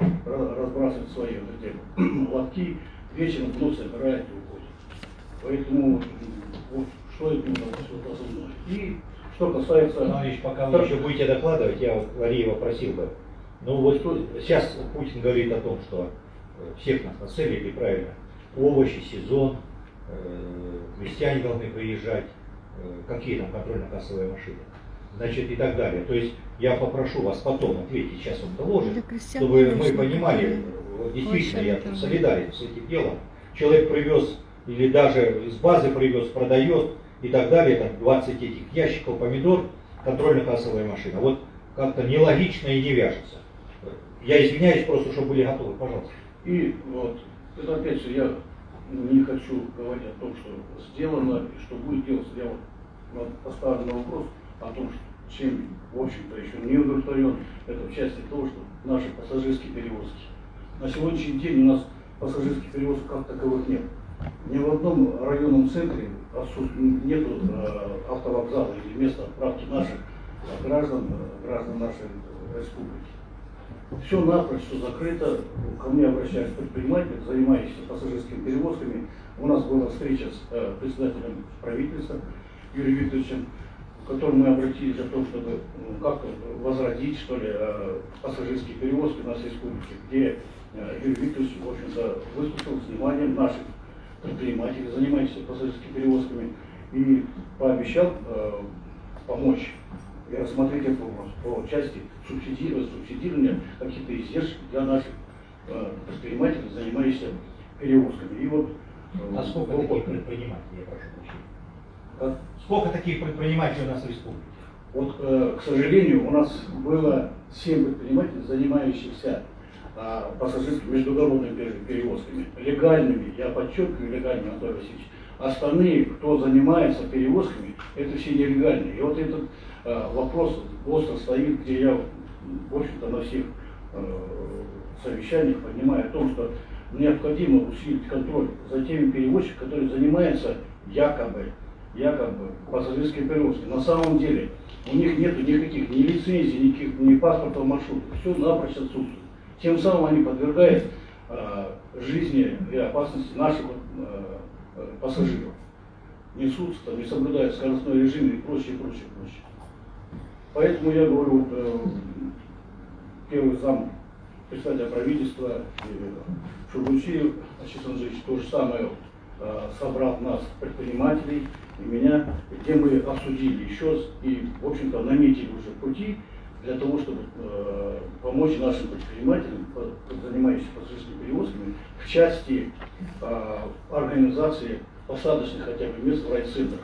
ра- разбрасывают свои вот эти лотки, вечером вновь собирают и уходят. Поэтому вот что это вот основное. И что касается... Товарищ, пока вы еще будете докладывать, я вот Валиева просил бы. Ну вот сейчас Путин говорит о том, что всех нас нацелили, правильно, овощи, сезон, э, крестьяне должны приезжать, э, какие там контрольно-кассовые машины, значит и так далее. То есть я попрошу вас потом ответить, сейчас он доложит, крестьян, чтобы мы понимали, вот действительно я солидарен с этим делом. Человек привез или даже из базы привез, продает и так далее, там 20 этих ящиков помидор, контрольно-кассовая машина. Вот как-то нелогично и не вяжется. Я извиняюсь просто, чтобы были готовы, пожалуйста. И вот, это опять же, я не хочу говорить о том, что сделано и что будет делаться. Я вот поставлю на вопрос о том, что чем, в общем-то, еще не удовлетворен, это в части того, что наши пассажирские перевозки. На сегодняшний день у нас пассажирских перевозок как таковых нет. Ни в одном районном центре нету э, автовокзала или места отправки наших э, граждан, э, граждан нашей республики. Все напрочь, закрыто. Ко мне обращались предприниматели, занимающиеся пассажирскими перевозками. У нас была встреча с э, председателем правительства Юрием Викторовичем, в котором мы обратились о том, чтобы ну, как возродить, что ли, э, пассажирские перевозки в нашей республике, где э, Юрий Викторович, в общем-то, выслушал с вниманием наших предпринимателей, занимающихся пассажирскими перевозками, и пообещал э, помочь и рассмотреть этот вопрос по части субсидирования, субсидирования каких-то издержек для наших э, предпринимателей, занимающихся перевозками. И вот, э, А сколько таких предпринимателей, я прошу прощения? как? Сколько таких предпринимателей у нас в республике? Вот, э, к сожалению, у нас было 7 предпринимателей, занимающихся а, пассажирскими междугородными пере- перевозками. Легальными, я подчеркиваю, легальными, Анатолий Васильевич. Остальные, кто занимается перевозками, это все нелегальные. И вот этот э, вопрос остро стоит, где я, в общем-то, на всех э, совещаниях понимаю о том, что необходимо усилить контроль за теми перевозчиками, которые занимаются якобы, якобы пассажирской перевозкой. На самом деле у них нет никаких ни лицензий, никаких, ни паспортов маршрута. Все напрочь отсутствует. Тем самым они подвергают э, жизни и опасности наших э, пассажиров. Несутся, там, не соблюдают скоростной режим и прочее, прочее, прочее. Поэтому я говорю, вот, э, первый зам председателя правительства э, Шургучиев Ачис Андреевич то же самое э, собрал нас, предпринимателей, и меня, где мы обсудили еще и, в общем-то, наметили уже пути для того, чтобы э, помочь нашим предпринимателям, занимающимся пассажирскими перевозками, в части э, организации посадочных хотя бы мест в райцентрах.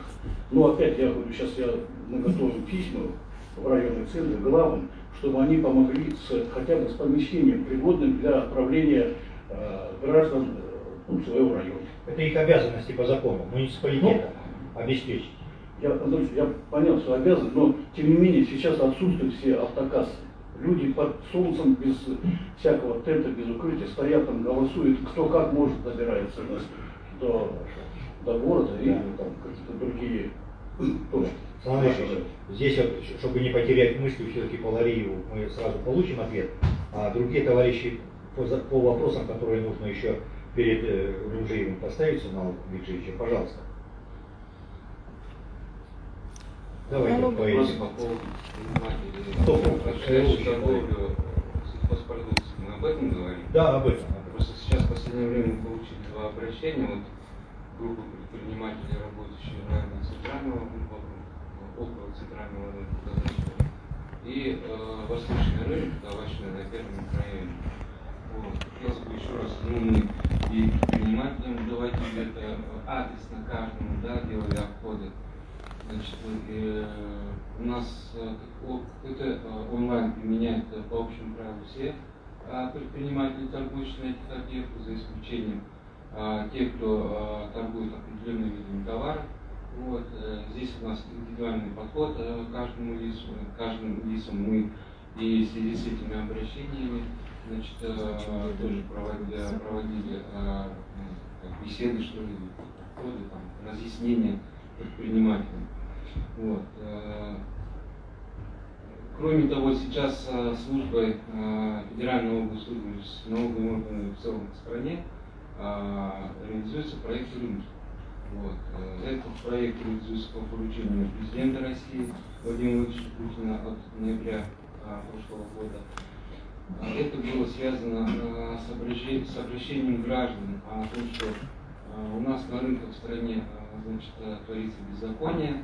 Но опять я говорю, сейчас я, мы письма в районные центры главам, чтобы они помогли с, хотя бы с помещением, пригодным для отправления э, граждан э, ну, своего района. Это их обязанности по закону, муниципалитета обеспечить. Я, Анатолий, я понял, что обязан, но тем не менее сейчас отсутствуют все автокассы. Люди под солнцем без всякого тента, без укрытия стоят там, голосуют, кто как может добирается до, до города или там какие-то другие точки. Александр Ильич, здесь, вот, чтобы не потерять мысли, все-таки по Лариеву мы сразу получим ответ, а другие товарищи по, по вопросам, которые нужно еще перед э, Рунжиевым поставить, Сигнал Викторовича, пожалуйста. Давайте по Вопрос этим. по поводу торговлю. Мы об этом говорим? Да, об этом. Просто сейчас в последнее время мы получили два обращения. Вот группа предпринимателей, работающие в районе центрального, около центрального рынка и э, восточный рынок, овощной на первом микрорайоне. Вот. Хотелось бы еще раз, ну, мы и предпринимателям доводили это э, адресно каждому, да, делали обходы. Значит, э, у нас э, о- КТ э, онлайн применяет э, по общему правилу все э, предприниматели, торгующие на этих объектах, за исключением э, тех, кто э, торгует определенными видами товаров. Вот, э, здесь у нас индивидуальный подход э, к каждому лицу, каждым лицам мы и в связи с этими обращениями значит, э, тоже проводили, проводили э, ну, беседы, что ли, подходы, там, разъяснения предпринимателям. Вот. э, Кроме того, сейчас э, службой э, Федеральной области службы с налоговыми органами в целом в стране реализуется проект «Рынок». Вот. Этот проект реализуется по поручению президента России Владимира Владимировича Путина от ноября прошлого года. Это было связано с обращением, граждан о том, что у нас на рынках в стране значит, творится беззаконие,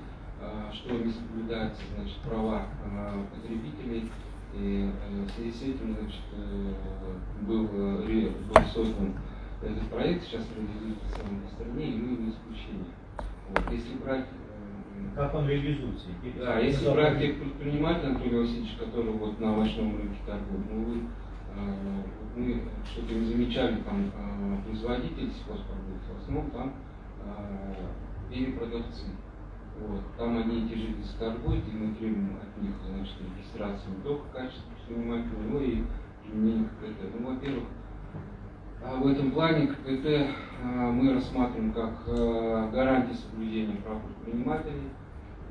что не соблюдаются значит, права а, потребителей. И э, в связи с этим значит, э, был, э, был создан этот проект, сейчас реализуется по стране, и мы не исключение. Вот. Если брать Как он реализуется? да, если брать тех предпринимателей, Анатолий Васильевич, который вот на овощном рынке торгует, ну вы, э, мы что-то не замечали, там э, производители сельхозпродуктов, в основном там э, перепродавцы. Вот. Там они те же лица торгуют, и мы требуем от них значит, регистрации не только качества предпринимателя, но и применения КПТ. Ну, во-первых, а в этом плане КПТ э, мы рассматриваем как э, гарантию соблюдения прав предпринимателей,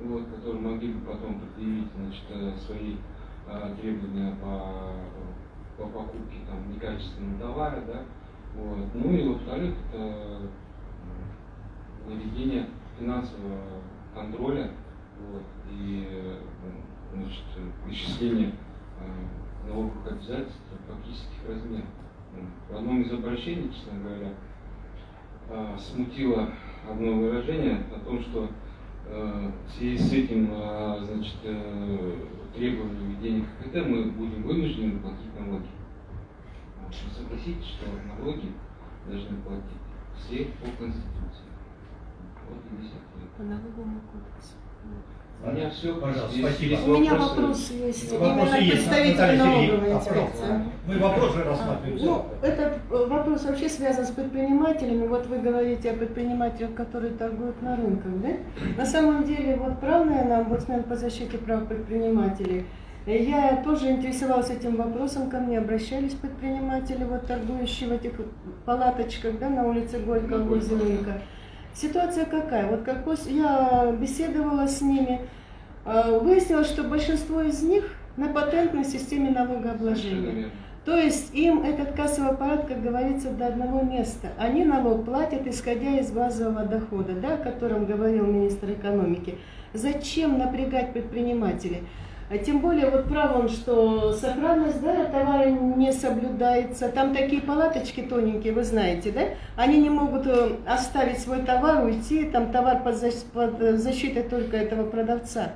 вот, которые могли бы потом предъявить значит, э, свои требования по, по покупке там, некачественного товара. Да? Вот. Ну и во-вторых, это м, наведение финансового контроля вот, и э, значит, вычисление э, налоговых обязательств фактических размеров. В одном из обращений, честно говоря, а, смутило одно выражение о том, что э, в связи с этим значит, э, требованием введения КПТ мы будем вынуждены платить налоги. Согласитесь, что налоги должны платить все по Конституции. Вот и ответ. По налоговому кодексу. У меня все. Пожалуйста, спасибо. У меня вопросы? вопрос есть. Ну, Вопросы Именно есть. представитель налоговой Сергеевна, инспекции. вопрос. Мы вопрос же рассматриваем. Ну, этот э, вопрос вообще связан с предпринимателями. Вот вы говорите о предпринимателях, которые торгуют на рынках, да? На самом деле, вот прав, наверное, омбудсмен по защите прав предпринимателей. Э, Я тоже интересовалась этим вопросом, ко мне обращались предприниматели, вот торгующие в этих палаточках, да, на улице Горького возле рынка. Ситуация какая? Вот как я беседовала с ними, э, выяснилось, что большинство из них на патентной системе налогообложения. То есть им этот кассовый аппарат, как говорится, до одного места. Они налог платят, исходя из базового дохода, да, о котором говорил министр экономики. Зачем напрягать предпринимателей? А Тем более, вот прав он, что сохранность да, товара не соблюдается. Там такие палаточки тоненькие, вы знаете, да? Они не могут э, оставить свой товар, уйти, там товар под защ- под защитой только этого продавца.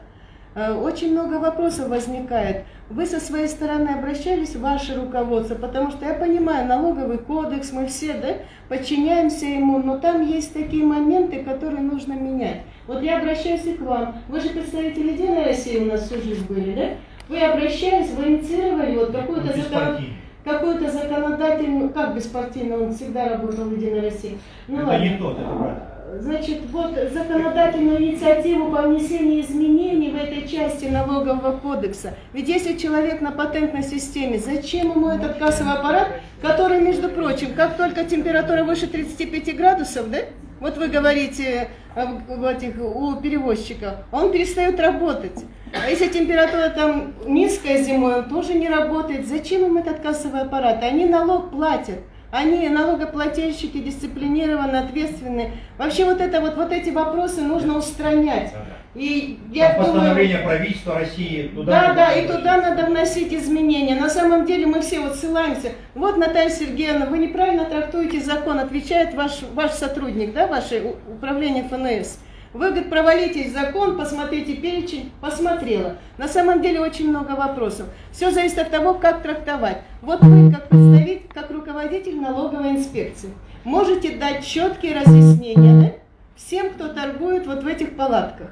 Э, Очень много вопросов возникает. Вы со своей стороны обращались в ваше руководство, потому что я понимаю, налоговый кодекс, мы все да, подчиняемся ему, но там есть такие моменты, которые нужно менять. Вот я обращаюсь и к вам. Вы же представители Единой России у нас всю жизнь были, да? Вы обращались, вы инициировали вот какую-то закон... Беспартийный. какую-то законодательную, как беспартийно, он всегда работал в Единой России. Ну Это ладно. не тот, это брат. Значит, вот законодательную инициативу по внесению изменений в этой части налогового кодекса. Ведь если человек на патентной системе, зачем ему этот кассовый аппарат, который, между прочим, как только температура выше 35 градусов, да? Вот вы говорите э, в этих, у перевозчика, он перестает работать. А если температура там низкая зимой, он тоже не работает. Зачем им этот кассовый аппарат? Они налог платят. Они налогоплательщики дисциплинированы, ответственны. Вообще вот это вот, вот эти вопросы нужно устранять. И я Там думаю, постановление правительства России туда. да, да, и туда надо вносить изменения. На самом деле мы все вот ссылаемся. Вот, Наталья Сергеевна, вы неправильно трактуете закон, отвечает ваш, ваш сотрудник, да, ваше управление ФНС. Вы, говорит, провалите закон, посмотрите перечень, посмотрела. На самом деле очень много вопросов. Все зависит от того, как трактовать. Вот вы, как представитель, как руководитель налоговой инспекции, можете дать четкие разъяснения да, всем, кто торгует вот в этих палатках.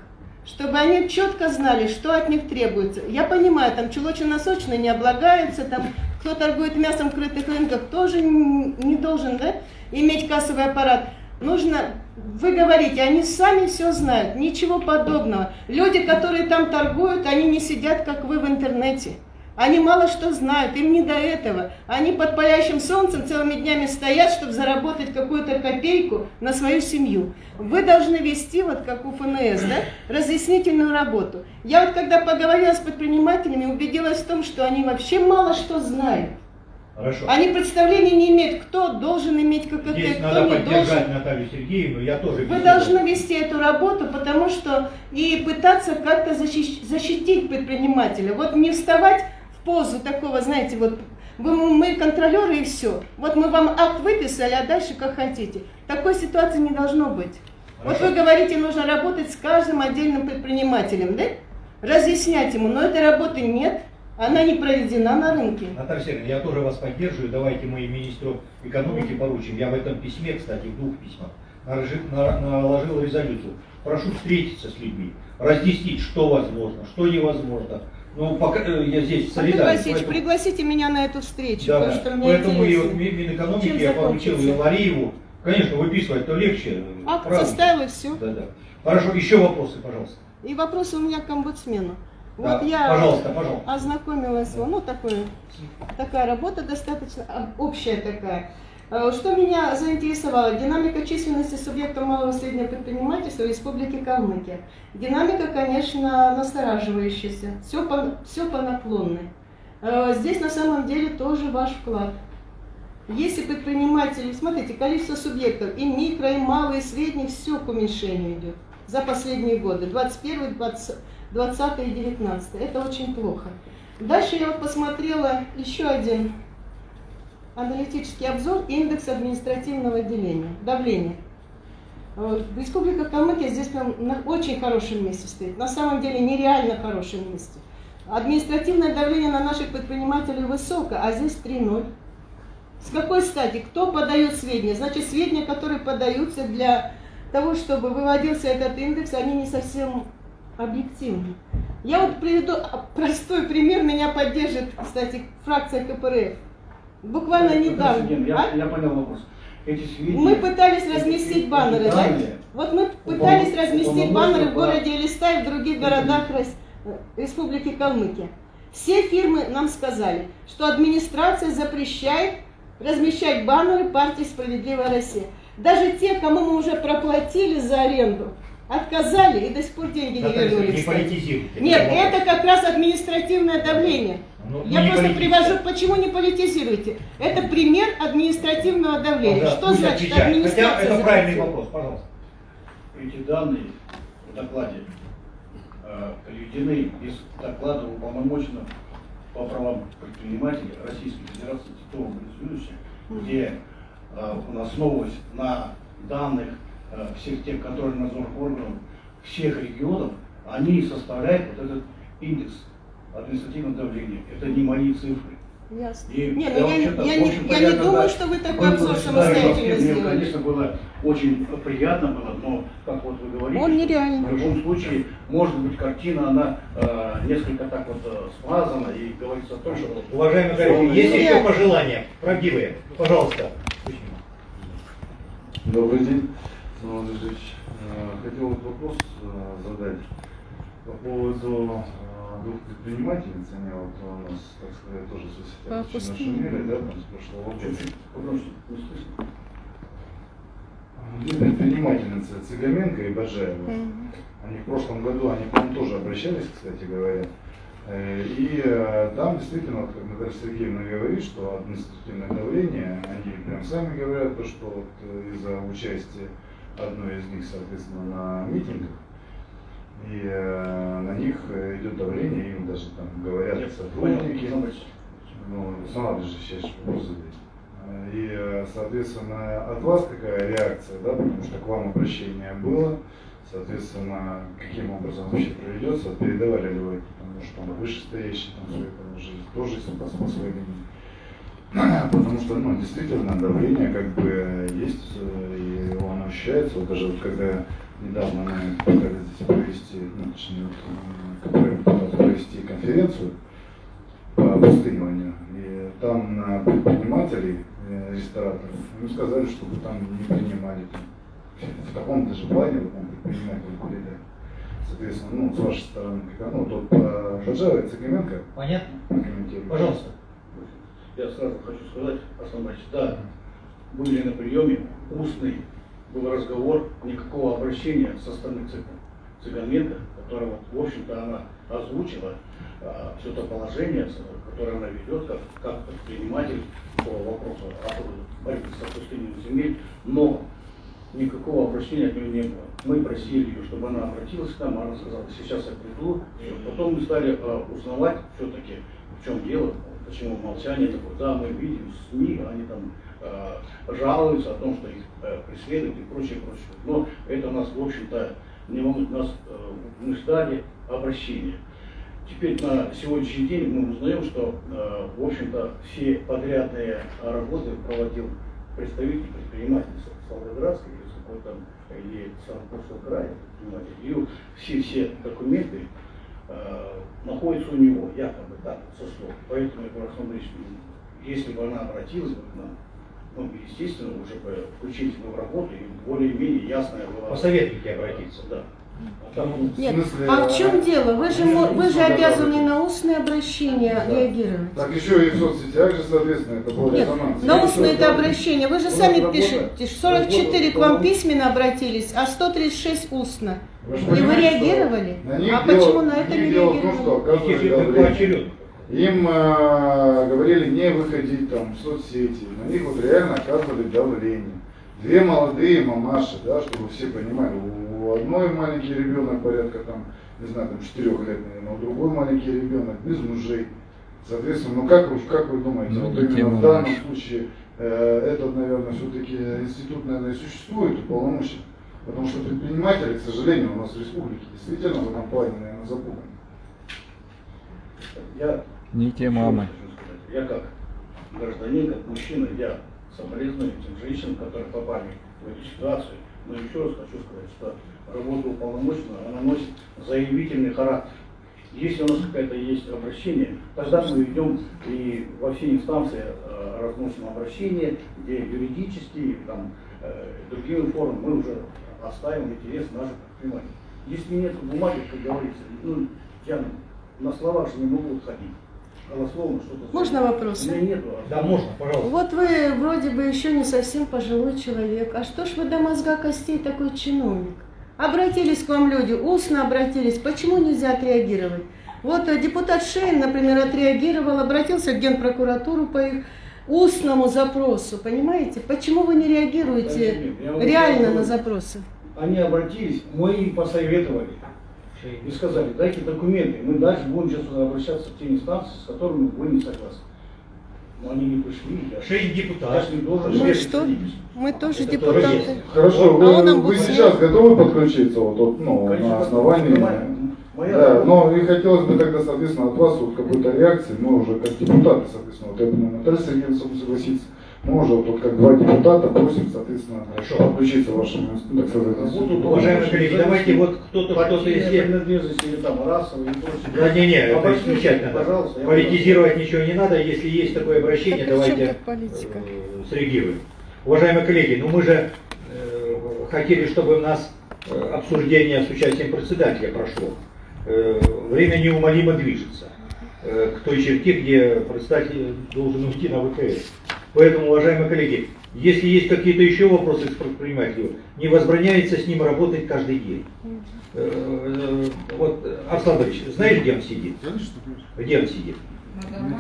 чтобы они четко знали, что от них требуется. Я понимаю, там чулочно-носочные не облагаются, там кто торгует мясом в крытых рынках тоже не должен да, иметь кассовый аппарат. Нужно, вы говорите, они сами все знают, ничего подобного. Люди, которые там торгуют, они не сидят, как вы в интернете. Они мало что знают, им не до этого. Они под палящим солнцем целыми днями стоят, чтобы заработать какую-то копейку на свою семью. Вы должны вести, вот как у ФНС, да, разъяснительную работу. Я вот когда поговорила с предпринимателями, убедилась в том, что они вообще мало что знают. Хорошо. Они представления не имеют, кто должен иметь ККТ, Здесь кто надо не поддержать должен. Наталью Сергеевну, я тоже Вы должны вести эту работу, потому что и пытаться как-то защищ- защитить предпринимателя. Вот не вставать в позу такого, знаете, вот вы, мы контролеры и все. Вот мы вам акт выписали, а дальше как хотите. Такой ситуации не должно быть. Вот вы говорите, нужно работать с каждым отдельным предпринимателем, да? Разъяснять ему, но этой работы нет, она не проведена на рынке. Наталья Сергеевна, я тоже вас поддерживаю. Давайте мы министру экономики поручим. Я в этом письме, кстати, в двух письмах, наложил, на- наложил резолюцию. Прошу встретиться с людьми, разъяснить, что возможно, что невозможно. Ну, пока э, я здесь солидарен. Васильевич, поэтому- пригласите меня на эту встречу, Да, потому да. что мне Поэтому и интересно. вот Ми- Минэкономики Чем я поручил и? Лариеву. Конечно, выписывать-то легче. Акт правда. составил и все. Да, да. Хорошо, еще вопросы, пожалуйста. И вопросы у меня к омбудсмену. Да, Вот я пожалуйста, пожалуйста. ознакомилась, ну такое, такая работа достаточно общая такая. Э, Что меня заинтересовало? Динамика численности субъектов малого и среднего предпринимательства в Республике Калмыкия. Динамика, конечно, настораживающаяся. Все по, все по наклонной. Э, Здесь на самом деле тоже ваш вклад. Если предприниматели, смотрите, количество субъектов и микро, и малый, и средний, все к уменьшению идет за последние годы, 21, 20, 20 и 19. Это очень плохо. Дальше я вот посмотрела еще один аналитический обзор индекс административного деления, давления. Республика Калмыкия здесь на очень хорошем месте стоит. На самом деле нереально хорошем месте. Административное давление на наших предпринимателей высоко, а здесь 3-0. С какой стати? Кто подает сведения? Значит, сведения, которые подаются для того, чтобы выводился этот индекс, они не совсем объективны. Я вот приведу простой пример, меня поддержит, кстати, фракция КПРФ. Буквально Наталья недавно. Я, А? я понял вопрос. Эти сведения... Мы пытались разместить баннеры, да? Вот мы пытались упол- разместить баннеры в городе Элистай и в других городах э, Республики Калмыкия. Все фирмы нам сказали, что администрация запрещает размещать баннеры партии «Справедливая Россия». Даже те, кому мы уже проплатили за аренду, отказали и до сих пор деньги не Наталья Сергеевна, вернули. не политизируйте. Нет, Это как раз административное давление. Ну, Я не просто политизируйте. привожу, почему не политизируете? Это пример административного давления. Пожалуйста, Что пусть значит отвечает. Хотя администрация? это правильный вопрос, пожалуйста. Эти данные в докладе э, приведены из доклада уполномоченного по правам предпринимателей Российской Федерации Титова Борисовича, где э, он основываясь на данных всех тех контрольно-надзорных органов всех регионов, они составляют вот этот индекс административного давления. Это не мои цифры. Ясно. И Не, я, ну я, я в не, я не думаю, что вы такой обзор самостоятельно Москве, Мне, сделали. конечно, было очень приятно было, но, как вот вы говорите, Он нереальный. в любом случае, может быть, картина, она э, несколько так вот э, смазана и говорится о том, что... Уважаемые коллеги, есть еще пожелания правдивые? Пожалуйста. Добрый день, Самуил Ильич. Э, Хотел вот вопрос э, задать по поводу э, двух предпринимательниц. Они вот у нас, так сказать, тоже в соцсетях очень нашумели, да, там с прошлого года. Погромче, не слышно. Две предпринимательницы Цыгаменко и Бажаева. Мгм. Они в прошлом году, они к нам тоже обращались, кстати говоря. И там действительно, вот, как Наталья Сергеевна говорит, что административное давление, они прям сами говорят, то, что вот из-за участия одной из них, соответственно, на митингах, и э, на них э, идет давление, им даже там говорят Я сотрудники. понял, Ну, сама же сейчас вопрос задать. И, э, соответственно, от вас какая реакция, да, потому что к вам обращение было, соответственно, каким образом вообще проведется, передавали ли вы, потому что там вышестоящие там все это уже тоже по, по своей линии. Потому что, ну, действительно, давление как бы есть, э, и оно ощущается. Вот даже вот когда недавно мы пытались здесь провести, ну, точнее, вот, э, провести конференцию по опустыниванию, и там на предпринимателей, э, рестораторов, мы сказали, чтобы там не принимали в каком даже плане, вот, там, предприниматели были, соответственно, ну, с вашей стороны, как оно, вот по Хаджара и Цыганенко Понятно? Пожалуйста. Я сразу хочу сказать, Борисович, да, были на приеме, устный был разговор, никакого обращения со стороны которая, вот, в общем-то, она озвучила а, все то положение, которое она ведет, как, как предприниматель по вопросу о борьбе с опустыней земель, но никакого обращения от нее не было. Мы просили ее, чтобы она обратилась к нам, она сказала, сейчас я приду. Потом мы стали э, узнавать все-таки, в чем дело, почему молчание такое. Да, мы видим СМИ, они там э, жалуются о том, что их э, преследуют и прочее, прочее. Но это нас, в общем-то, не волнует. Нас, э, мы ждали обращения. Теперь на сегодняшний день мы узнаем, что, э, в общем-то, все подрядные работы проводил представитель предпринимателей Волгоградской или там, или Санкурского края. И все-все документы э, находятся у него, якобы так, со слов. Поэтому я говорю, Александр Ильич, если бы она обратилась бы к нам, ну, естественно, уже бы включились бы в работу и более-менее ясная была... Посоветуйте обратиться. Да. А Нет, смысле, а в чем а, дело? Вы же, вы же обязаны на устные обращения Да. реагировать. Так еще и в соцсетях же, соответственно, это было Нет, резонанс. на устные это обращения. Вы же сами работа- пишете. 44 к вам письменно обратились, а 136 устно. Вы И вы реагировали? на них А дело- почему на это не дело в том, что реагировали? оказывали. Им э, говорили не выходить там в соцсети, на них вот реально оказывали давление. Две молодые мамаши, да, чтобы все понимали, у одной маленький ребенок порядка там, не знаю, там 4 лет, наверное, у другой маленький ребенок без мужей. Соответственно, ну как вы, как вы думаете, Ну, вот именно в данном случае э, этот, наверное, все-таки институт, наверное, и существует уполномочен. Потому что предприниматели, к сожалению, у нас в республике действительно в этом плане, наверное, запуганы. Я Не те мамы. Я как гражданин, как мужчина, я соболезную этим женщинам, которые попали в эту ситуацию. Но еще раз хочу сказать, что работа уполномоченного, она носит заявительный характер. Если у нас какое-то есть обращение, тогда мы идем и во все инстанции э, разносим обращения, где юридические, там, э, другими формами мы уже оставим интерес наших предпринимателей. Если нет бумаги, как говорится, ну, я на словах же не могу ходить. Можно меня нету. Да, можно, пожалуйста. Вот вы вроде бы еще не совсем пожилой человек. А что ж вы до мозга костей такой чиновник? Обратились к вам люди, устно обратились. Почему нельзя отреагировать? Вот э, депутат Шейн, например, отреагировал, обратился в Генпрокуратуру по их устному запросу. Понимаете? Почему вы не реагируете реально на запросы? Они обратились, мы им посоветовали. И сказали, дайте документы, мы дальше будем сейчас обращаться в те инстанции, с которыми вы не согласны. Но они не пришли. Я, Шейн я депутат. ж не должен... Верить что? Мы тоже Это тоже депутаты. Хорошо, А он вы, нам вы будет сейчас готовы подключиться вот, вот, ну, Конечно, на основании. Моя Да, работа- но и хотелось бы тогда, соответственно, от вас вот какой-то реакции, мы уже как депутаты, соответственно, вот я думаю, Наталья Сергеевна согласится, уже вот как два депутата просим, соответственно, Хорошо. подключиться вашему, так сказать, институту. Уважаемые коллеги, давайте вот кто-то Партийная если... принадлежность или там прочее. Да не, не, это надо. Пожалуйста. Политизировать ничего не надо, если есть такое обращение, Так чем давайте э, среагируем. Уважаемые коллеги, ну мы же э, хотели, чтобы у нас э, обсуждение с участием председателя прошло. Э, время неумолимо движется э, к той черте, где председатель должен уйти на ВКС. Поэтому, уважаемые коллеги, если есть какие-то еще вопросы к предпринимателю, не возбраняется с ним работать каждый день. Э, э, Вот, Арслан Борисович, знаешь, где он сидит? Где он сидит?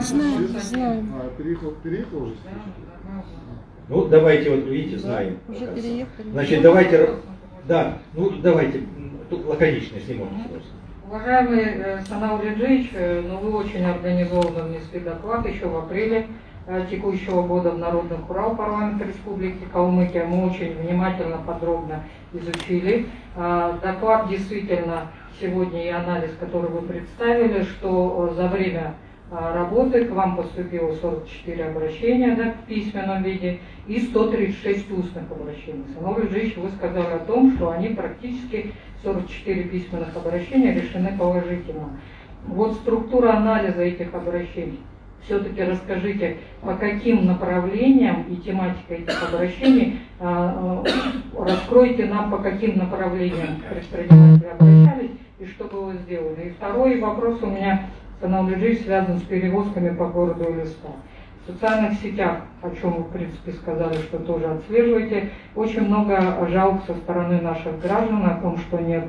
Знаем, знаем. А, переехал, переехал уже? Ну, давайте, вот видите, знаем. Уже переехали. Значит, давайте, да, ну давайте, лаконично, если можно просто. Уважаемый э, Санал Реджич, ну вы очень организованно внесли доклад еще в апреле текущего года в Народный Урал парламента Республики Калмыкия. Мы очень внимательно, подробно изучили. Э, Доклад действительно сегодня и анализ, который вы представили, что э, за время работы. К вам поступило 44 обращения да, в письменном виде и 136 устных обращений. Санов Ильич, вы сказали о том, что они практически 44 письменных обращения решены положительно. Вот структура анализа этих обращений. Все-таки расскажите, по каким направлениям и тематика этих обращений, а, а, раскройте нам, по каким направлениям предприниматели обращались и что было сделано. И второй вопрос у меня, Санал Лежич, связан с перевозками по городу Элиста. В социальных сетях, о чем вы, в принципе, сказали, что тоже отслеживаете, очень много жалоб со стороны наших граждан о том, что нет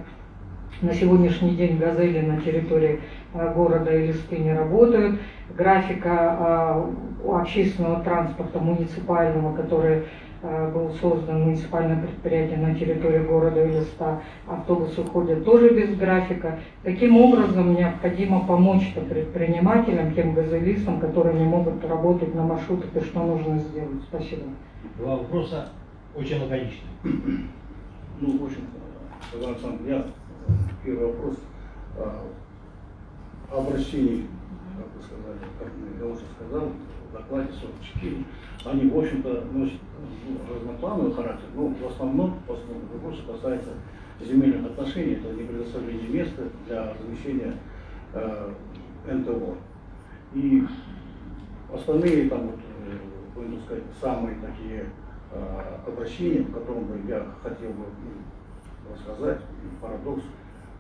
на сегодняшний день газели на территории города Элисты не работают. Графика э, общественного транспорта муниципального, который э, был создан муниципальное предприятие на территории города Элиста, автобусы ходят тоже без графика. Таким образом, необходимо помочь предпринимателям, тем газелистам, которые не могут работать на маршрутах, и что нужно сделать. Спасибо. Два вопроса очень лаконично. Ну, в общем, Александр Александрович, я первый вопрос о обращении, как вы сказали, как я уже сказал, в докладе 44, они, в общем-то, носят ну, разноплановый характер, но в основном, в основном вопрос касается земельных отношений, это не предоставление места для размещения э, НТО. И остальные там вот, э, будем сказать, самые такие э, обращения, по которым бы я хотел бы ну, рассказать, парадокс,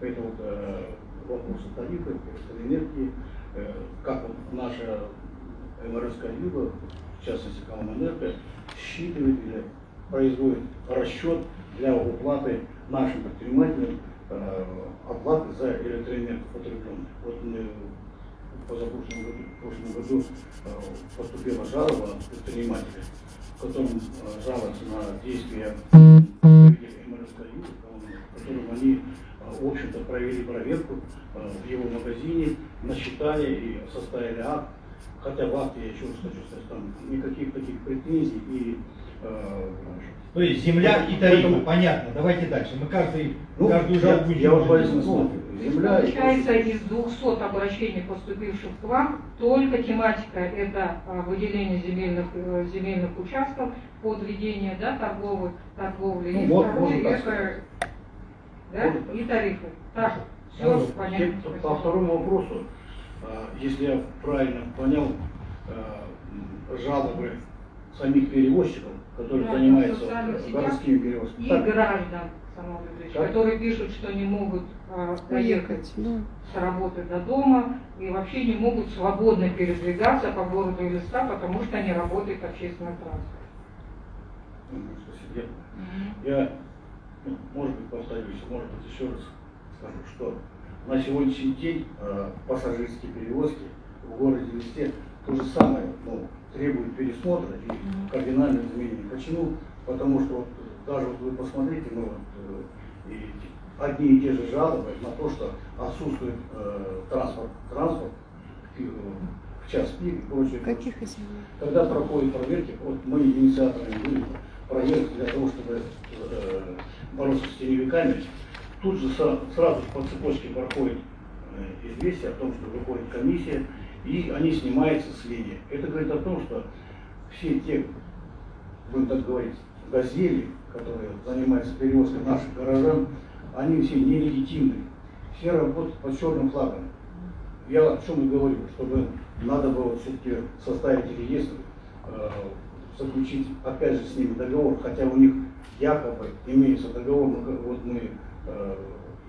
это вот э, вопросы тарифа, электроэнергии, э, как наша МРСК Юга, в частности Коммунэнерго, считывает или производит расчет для уплаты нашим предпринимателям э, оплаты за электроэнергию потребленную. Вот мы позапрошлом году, в прошлом году э, поступила жалоба предпринимателя, в котором жалуются на действия МРСК Юга, в они в общем-то, провели проверку э, в его магазине, насчитали и составили акт. Хотя в акте, я еще раз хочу сказать, там никаких таких претензий и э, то есть земля и тарифы, Поэтому... понятно. Давайте дальше. Мы каждый, ну, каждую жалобу я, я вот смотрю. Земля Получается, из 200 обращений, поступивших к вам, только тематика это а, выделение земельных, э, земельных участков под ведение да, торговых, торговли. Ну, и вот, второе, можно это да, и тарифы. Так, все ну, понятно. По, второму вопросу, а, если я правильно понял, а, жалобы самих перевозчиков, которые да, занимаются городскими перевозками. И так. граждан, Самовлюбович, которые пишут, что не могут а, доехать да. с работы до дома и вообще не могут свободно передвигаться по городу и леса, потому что не работает общественный транспорт. Ну. Я может быть, повторюсь, может быть, еще раз скажу, что на сегодняшний день э, пассажирские перевозки в городе Листе то же самое ну, требуют пересмотра и кардинальных изменений. Почему? Потому что вот, даже вот вы посмотрите, ну, вот, э, и одни и те же жалобы на то, что отсутствует э, транспорт, транспорт э, в час пик и прочее. Каких изменений? Когда проходят проверки, вот мы инициаторами были проверки для того, чтобы э, бороться с теневиками, тут же сразу по цепочке проходит э, известие о том, что выходит комиссия, и они снимаются с линии. Это говорит о том, что все те, будем так говорить, газели, которые занимаются перевозкой наших горожан, они все нелегитимны. Все работают под черным флагом. Я о чем и говорю, чтобы надо было все-таки составить реестр, э, заключить опять же с ними договор, хотя у них якобы имеется договор, но вот мы, э,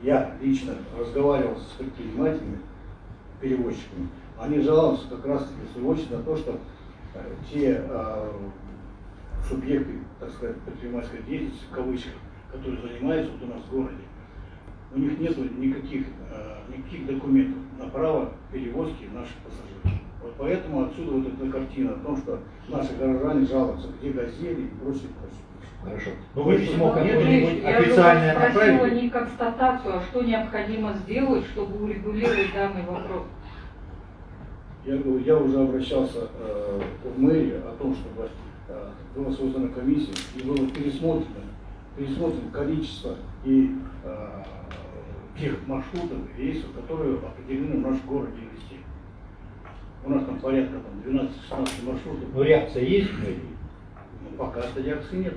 я лично разговаривал с предпринимателями, перевозчиками, они жалуются как раз таки в свою очередь на то, что э, те э, субъекты, так сказать, предпринимательской деятельности, в кавычках, которые занимаются вот у нас в городе, у них нет никаких, э, никаких документов на право перевозки наших пассажиров. Вот поэтому отсюда вот эта картина о том, что наши горожане жалуются, где газели и прочее, прочее. Хорошо. Но вы письмо Нет, какое-нибудь я официальное же спросила направили? не констатацию, а что необходимо сделать, чтобы урегулировать данный вопрос. Я говорю, я уже обращался э, в мэрию о том, чтобы э, была создана комиссия и было пересмотрено, пересмотрено количество и э, тех маршрутов, рейсов, которые определены в нашем городе. У нас там порядка там 12-16 маршрутов. Ну реакция есть в мэрии? Ну, пока что реакции нет.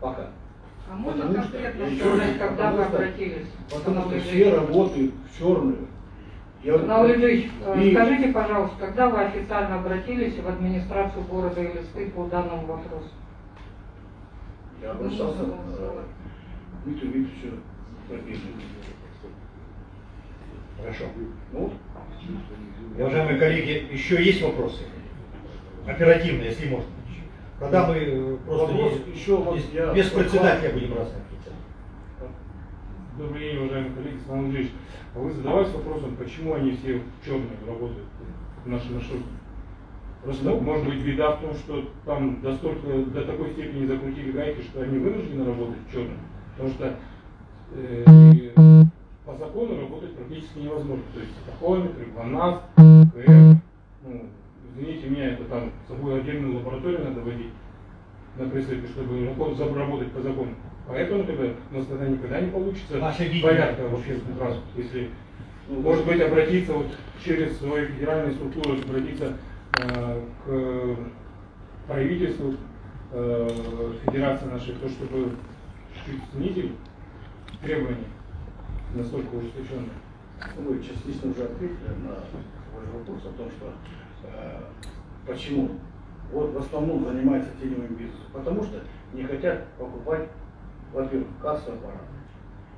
Пока. А можно Потому что, конкретно еще сказать, когда вы что- обратились? Потому что все работают в черную. Я- Ильич, э, И- скажите, пожалуйста, когда вы официально обратились в администрацию города Элисты по данному вопросу? Я обращался к Дмитрию Викторовичу. Хорошо. Ну, вот. Уважаемые коллеги, еще есть вопросы? Оперативно, если можно. Когда мы э, просто Вопрос не- еще вот без, я- без председателя будем раз Добрый день, уважаемые коллеги, Иван Андреевич. А вы задавались вопросом, почему они все в черную работают в нашей маршруте? Просто Ну. может быть беда в том, что там до, столько, до такой степени закрутили гайки, что они вынуждены работать в черную. Потому что э, по закону работать практически невозможно. То есть тахометры, ГЛОНАСС, КФ, ну, извините меня, это там с собой отдельную лабораторию надо водить на присыпе, чтобы работать, работать по закону. Поэтому тогда у нас тогда никогда не получится порядка в общественном транспорте. Если, ну, может быть, обратиться вот через свои федеральные структуры, обратиться э, к правительству э, федерации нашей, то, чтобы чуть снизили требования настолько ужесточенные. Ну, Вы частично уже ответили на свой вопрос о том, что э, почему вот в основном занимается теневым бизнесом. Потому что не хотят покупать, во-первых, кассовый аппарат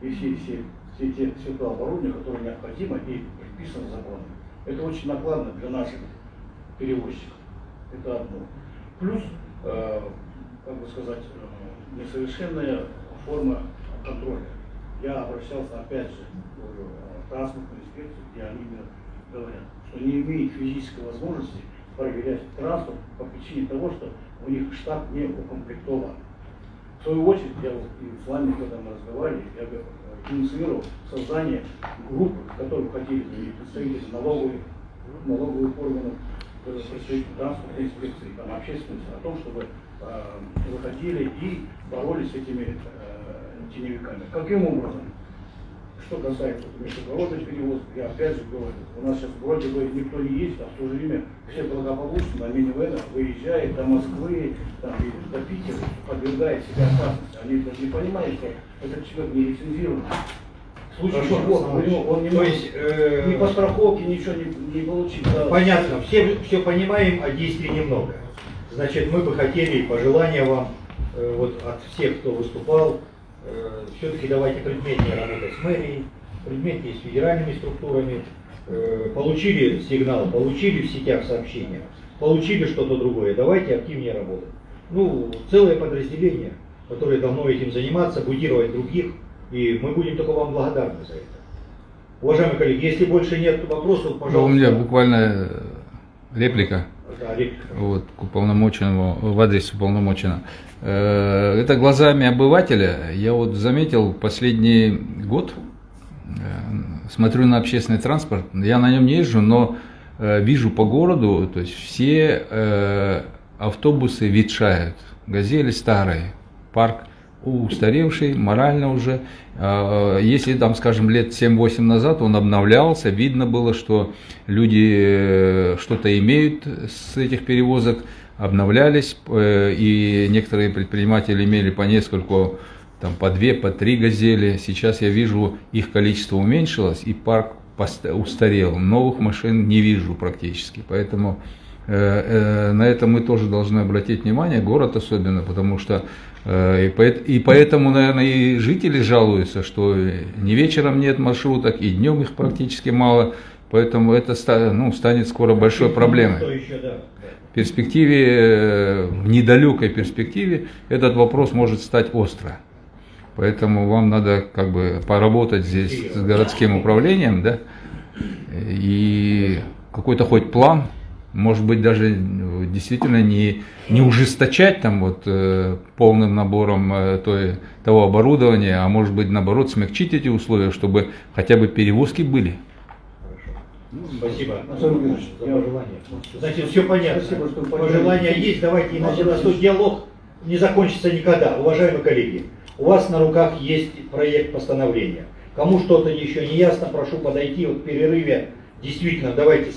и все, все, все, те, все то оборудование, которое необходимо и предписано законом. Это очень накладно для наших перевозчиков. Это одно. Плюс, э, как бы сказать, э, несовершенная форма контроля. Я обращался опять же в транспортную инспекцию, где они мне говорят, что не имеет физической возможности проверять транспорт по причине того, что у них штат не укомплектован. В свою очередь, я вот и с вами, когда мы разговаривали, я э, инициировал создание группы, которые входили и представители налоговых, налоговых органов, э, представители транспортной инспекции, там, общественности, о том, чтобы э, выходили и боролись с этими э, теневиками. Каким образом? Что касается междугородных перевозок, я опять же говорю, у нас сейчас вроде бы никто не ездит, а в то же время все благополучно на минивенах выезжают до Москвы, там, до Питера, подвергает себя опасности. Они даже не понимают, что этот человек не лицензирован. В случае Хорошо, чего него, он не То может есть, э, ни по страховке ничего не, не получить. да. Понятно, все, все понимаем, а действий немного. Значит, мы бы хотели, пожелания вам э, вот от всех, кто выступал, все-таки давайте предметнее работать с мэрией, предметнее с федеральными структурами. Э, получили сигнал, получили в сетях сообщения, получили что-то другое, давайте активнее работать. Ну, целое подразделение, которое должно этим заниматься, будировать других, и мы будем только вам благодарны за это. Уважаемые коллеги, если больше нет вопросов, Ну, пожалуйста. У меня буквально э, реплика. Да, реплика. Вот, к уполномоченному, в адрес уполномоченного. Э, Это глазами обывателя. Я вот заметил последний год, э, смотрю на общественный транспорт, я на нем не езжу, но э, вижу по городу, то есть все автобусы ветшают, газели старые, парк устаревший, морально уже. А, Если там, скажем, лет 7-8 назад он обновлялся, видно было, что люди что-то имеют с этих перевозок, обновлялись, э, и некоторые предприниматели имели по нескольку, там, по две, по три газели. Сейчас я вижу, их количество уменьшилось, и парк устарел. Новых машин не вижу практически, поэтому э, э, на это мы тоже должны обратить внимание, город особенно, потому что и, поэт- и поэтому, наверное, и жители жалуются, что ни вечером нет маршруток, и днем их практически мало, поэтому это ну, станет скоро большой проблемой. Да. В перспективе, э, недалекой перспективе этот вопрос может стать остро. Поэтому вам надо как бы поработать здесь с городским управлением, да, и какой-то хоть план, может быть, даже действительно не, не ужесточать там вот э, полным набором э, той, того оборудования, а может быть, наоборот, смягчить эти условия, чтобы хотя бы перевозки были. Спасибо Анатолий Юрьевич, за я- пожелание. Значит, все понятно. Спасибо, что. Пожелания есть, давайте, иначе Анатолий у нас тут диалог не закончится никогда. Уважаемые коллеги, у вас на руках есть проект постановления. Кому что-то еще не ясно, прошу подойти вот в перерыве. Действительно, давайте,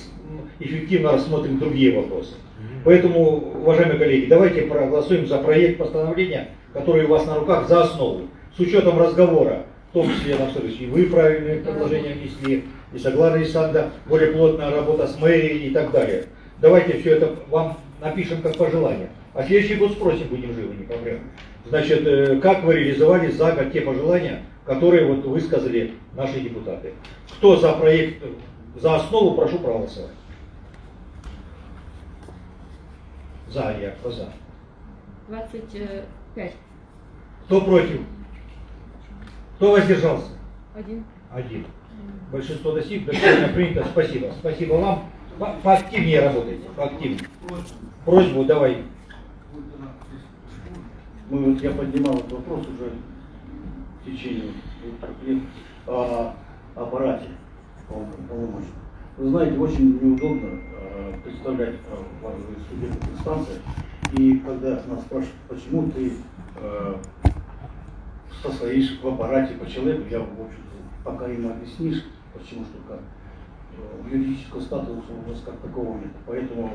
эффективно рассмотрим другие вопросы. Поэтому, уважаемые коллеги, давайте проголосуем за проект постановления, который у вас на руках, за основу. С учетом разговора, в том числе, на следующий, вы правильные предложения внесли, и Соглана Александра, более плотная работа с мэрией и так далее. Давайте все это вам напишем как пожелание. А следующий год спросим, будем живы, не проблема. Значит, э, как вы реализовали за год те пожелания, которые вот высказали наши депутаты. Кто за проект, за основу, прошу проголосовать. За, я, кто за? 25. Кто против? Кто воздержался? Один. Один. Большинство достиг, решение принято. Спасибо. Спасибо вам. По- Поактивнее работайте, поактивнее. Просьбу давай. Мы, вот, я поднимал этот вопрос уже в течение о аппарате полном- полномочий. Вы знаете, очень неудобно э, представлять э, важные судебных инстанциях. И когда нас спрашивают, почему ты э, состоишь в аппарате по человеку, я, в общем-то, пока им объяснишь, почему что как. Э, Юридического статуса у нас как такого нет. Поэтому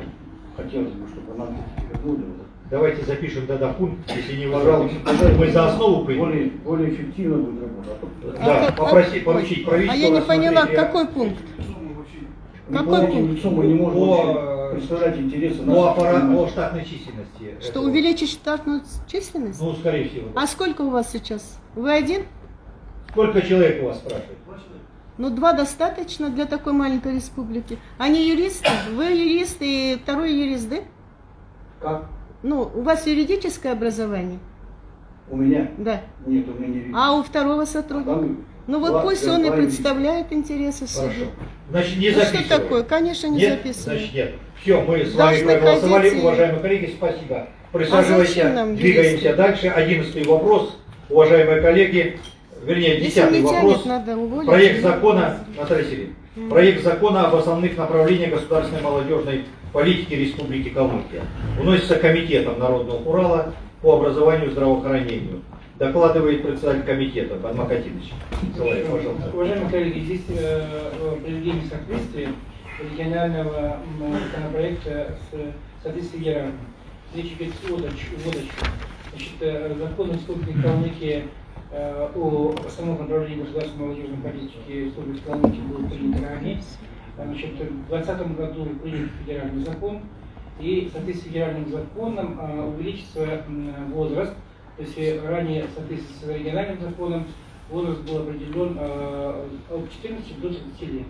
хотелось бы, чтобы нам вернули. Давайте запишем тогда пункт, если не Пожалуйста. Мы за основу примем. более, более эффективно будет работа. А Да, А как- попроси, ой, поручить правительству. А я не поняла, какой пункт? Не Какой пункт? мы не можем По, вообще представлять интересы По, наших аппарат, по штатной численности. Что этого. увеличить штатную численность? Ну, скорее всего. да. А сколько у вас сейчас? Вы один? Сколько человек у вас спрашивает? Ну, два достаточно для такой маленькой республики. Они юристы? Вы юрист и второй юрист, да? Как? Ну, у вас юридическое образование? У меня? Да. Нет, у меня не видно. А у второго сотрудника? Там Ну вот два- пусть он и представляет интересы Хорошо. суда. Значит, не Ну, что записываем. такое? Конечно, не нет? записываем. Значит, нет. Все, мы с вами Должны проголосовали, ходить уважаемые коллеги, спасибо. А Присаживайся, нам двигаемся юристы? дальше. Одиннадцатый вопрос, уважаемые коллеги, вернее, десятый вопрос. тянет. Проект закона, Наталья Сергеевна, Мгм. проект закона об основных направлениях государственной молодежной политики Республики Калмыкия. Вносится комитетом Народного Урала по образованию и здравоохранению. Докладывает председатель комитета Бадмак Атинович. Соловьев, пожалуйста. Уважаемые коллеги, здесь э, приведение соответствия регионального законопроекта с соответствием географии. Речь идет о. Значит, э, закон Республики Калмыкия о основном направлении государственной молодежной политики Республики Калмыкия был принят ранее. Значит, в 2020 году принят федеральный закон, и в соответствии с федеральным законом э, увеличится возраст, то есть э, ранее в соответствии с региональным законом возраст был определен э, от 14 до 30 лет.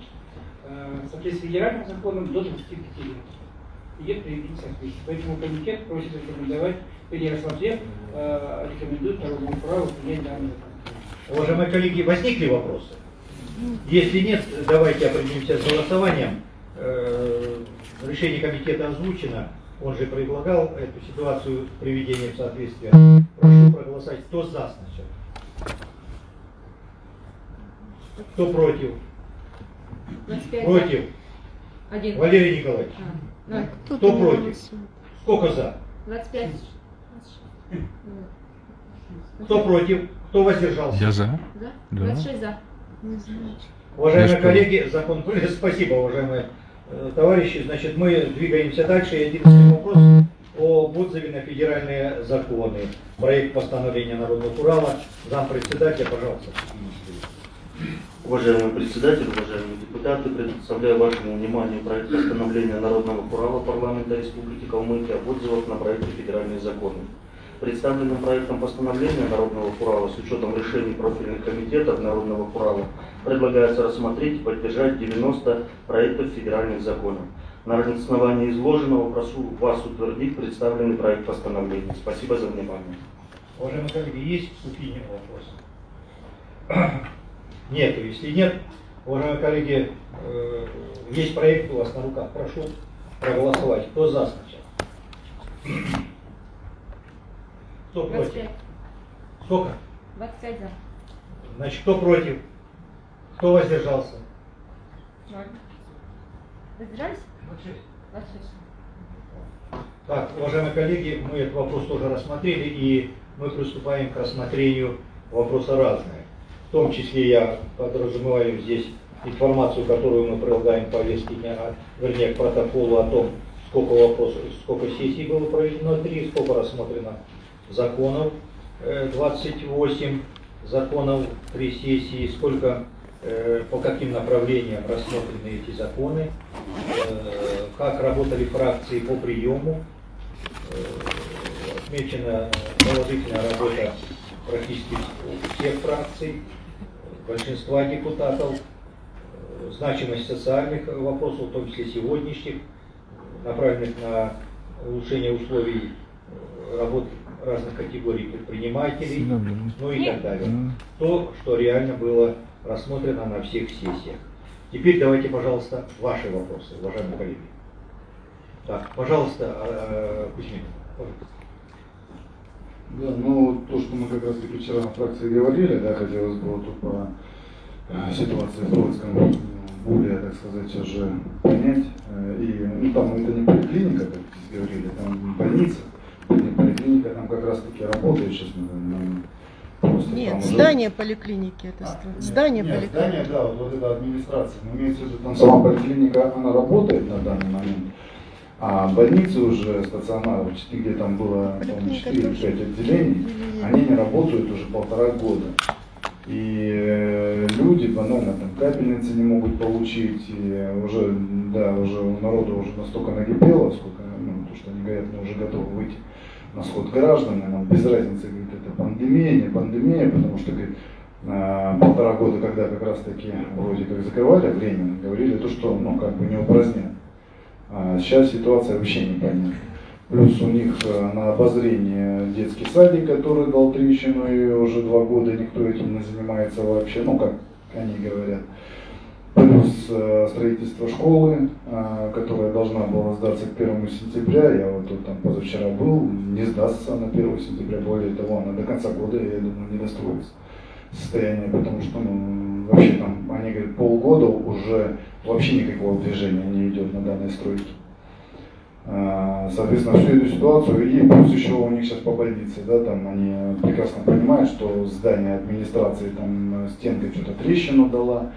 Э, В соответствии с федеральным законом до 25 лет. Идет приведение соответствия. Поэтому комитет просит рекомендовать, или рассмотрев, э, рекомендует народному праву принять данный закон. Уважаемые коллеги, возникли вопросы? Если нет, давайте определимся с голосованием. Э, Решение комитета озвучено. Он же предлагал эту ситуацию приведения в соответствие. Прошу проголосовать. Кто за сначала? Кто против? 25. Против? Один. Валерий Николаевич. А, ноль. Кто против? Сколько за? 25. Кто против? Кто воздержался? Я за. Да? Да. 26 за. Уважаемые Я что? коллеги, закон принят. Спасибо, уважаемые э, товарищи. Значит, мы двигаемся дальше. И одиннадцатый вопрос об отзыве на федеральные законы. Проект постановления Народного Урала. Зампредседателя, пожалуйста. Уважаемый председатель, уважаемые депутаты, представляю вашему вниманию проект постановления Народного Урала парламента Республики Калмыкия об отзывах на проекты федеральных законов. Представленным проектом постановления Народного Урала с учетом решений профильных комитетов Народного Урала предлагается рассмотреть и поддержать 90 проектов федеральных законов. На основании изложенного прошу вас утвердить представленный проект постановления. Спасибо за внимание. Уважаемые коллеги, есть вступление вопросы? Нету. Если нет, уважаемые коллеги, э, есть проект у вас на руках. Прошу проголосовать. Кто за сначала? Кто против? 25. Сколько? 25 за. Значит, кто против? Кто воздержался? Ноль. Воздержались? 26. Так, уважаемые коллеги, мы этот вопрос тоже рассмотрели, и мы приступаем к рассмотрению вопроса разные. Том числе я подразумеваю здесь информацию, которую мы прилагаем к повестке дня, а, вернее, к протоколу о том, сколько вопросов, сколько сессий было проведено, три, сколько рассмотрено законов, э, 28 законов, три сессии, сколько, э, по каким направлениям рассмотрены эти законы, э, как работали фракции по приему, Э, отмечена положительная работа практически всех фракций, большинства депутатов, э, значимость социальных вопросов, в том числе сегодняшних, направленных на улучшение условий э, работы разных категорий предпринимателей, ну и так далее. То, что реально было рассмотрено на всех сессиях. Теперь давайте, пожалуйста, ваши вопросы, уважаемые коллеги. Так, пожалуйста, э, Кузьмин. Да, ну то, что мы как раз таки вчера на фракции говорили, да, хотелось бы вот по э, ситуации в Троицком более, так сказать, уже понять. Э, и ну, там это не поликлиника, как здесь говорили, там больница. Не поликлиника там как раз таки работает сейчас. наверное, просто Нет, там уже- здание поликлиники это А, нет, Здание нет, поликлиники. Здание, да, вот, вот эта администрация. Но имеется в виду, там сама поликлиника, она работает на данный момент. А больницы уже стационары, где там было, по-моему, 4-5 отделений, они не работают уже полтора года. И э, люди банально там капельницы не могут получить, и уже, да, уже у народа уже настолько накипело, сколько, ну, то, что они говорят, мы уже готовы выйти на сход граждан, и нам без разницы, говорит, это пандемия, не пандемия, потому что, говорит, а, полтора года, когда как раз таки вроде как закрывали временно, говорили то, что, ну, как бы не упразднят. А сейчас ситуация вообще непонятна. Плюс у них э, на обозрение детский садик, который дал трещину, и уже два года никто этим не занимается вообще, ну, как они говорят. Плюс э, строительство школы, э, которая должна была сдаться к 1 сентября, я вот тут там позавчера был, не сдастся на 1 сентября, более того, она до конца года, я думаю, не достроится состояние, потому что ну, вообще там, они говорят, полгода уже вообще никакого движения не идет на данной стройке. А, Соответственно, всю эту ситуацию, и плюс еще у них сейчас по больнице, да, там они прекрасно понимают, что здание администрации там стенка что-то трещину дала,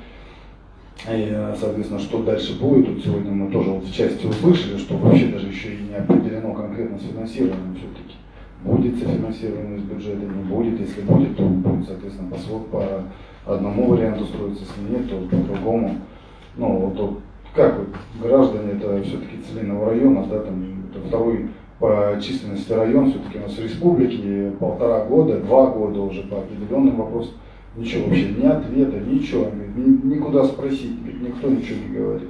и, соответственно, что дальше будет, вот сегодня мы тоже вот в части услышали, что вообще даже еще и не определено конкретно с финансированием все-таки. Будет софинансирование из бюджета, не будет, если будет, то будет, соответственно, по, по одному варианту строиться, если нет, то по другому. Ну, вот, вот как вот, граждане, это все-таки Целиного района, да, там, это второй по численности район, все-таки у нас в республике полтора года, два года уже по определенным вопросам, ничего вообще, ни ответа, ничего, ни- никуда спросить, никто ничего не говорит.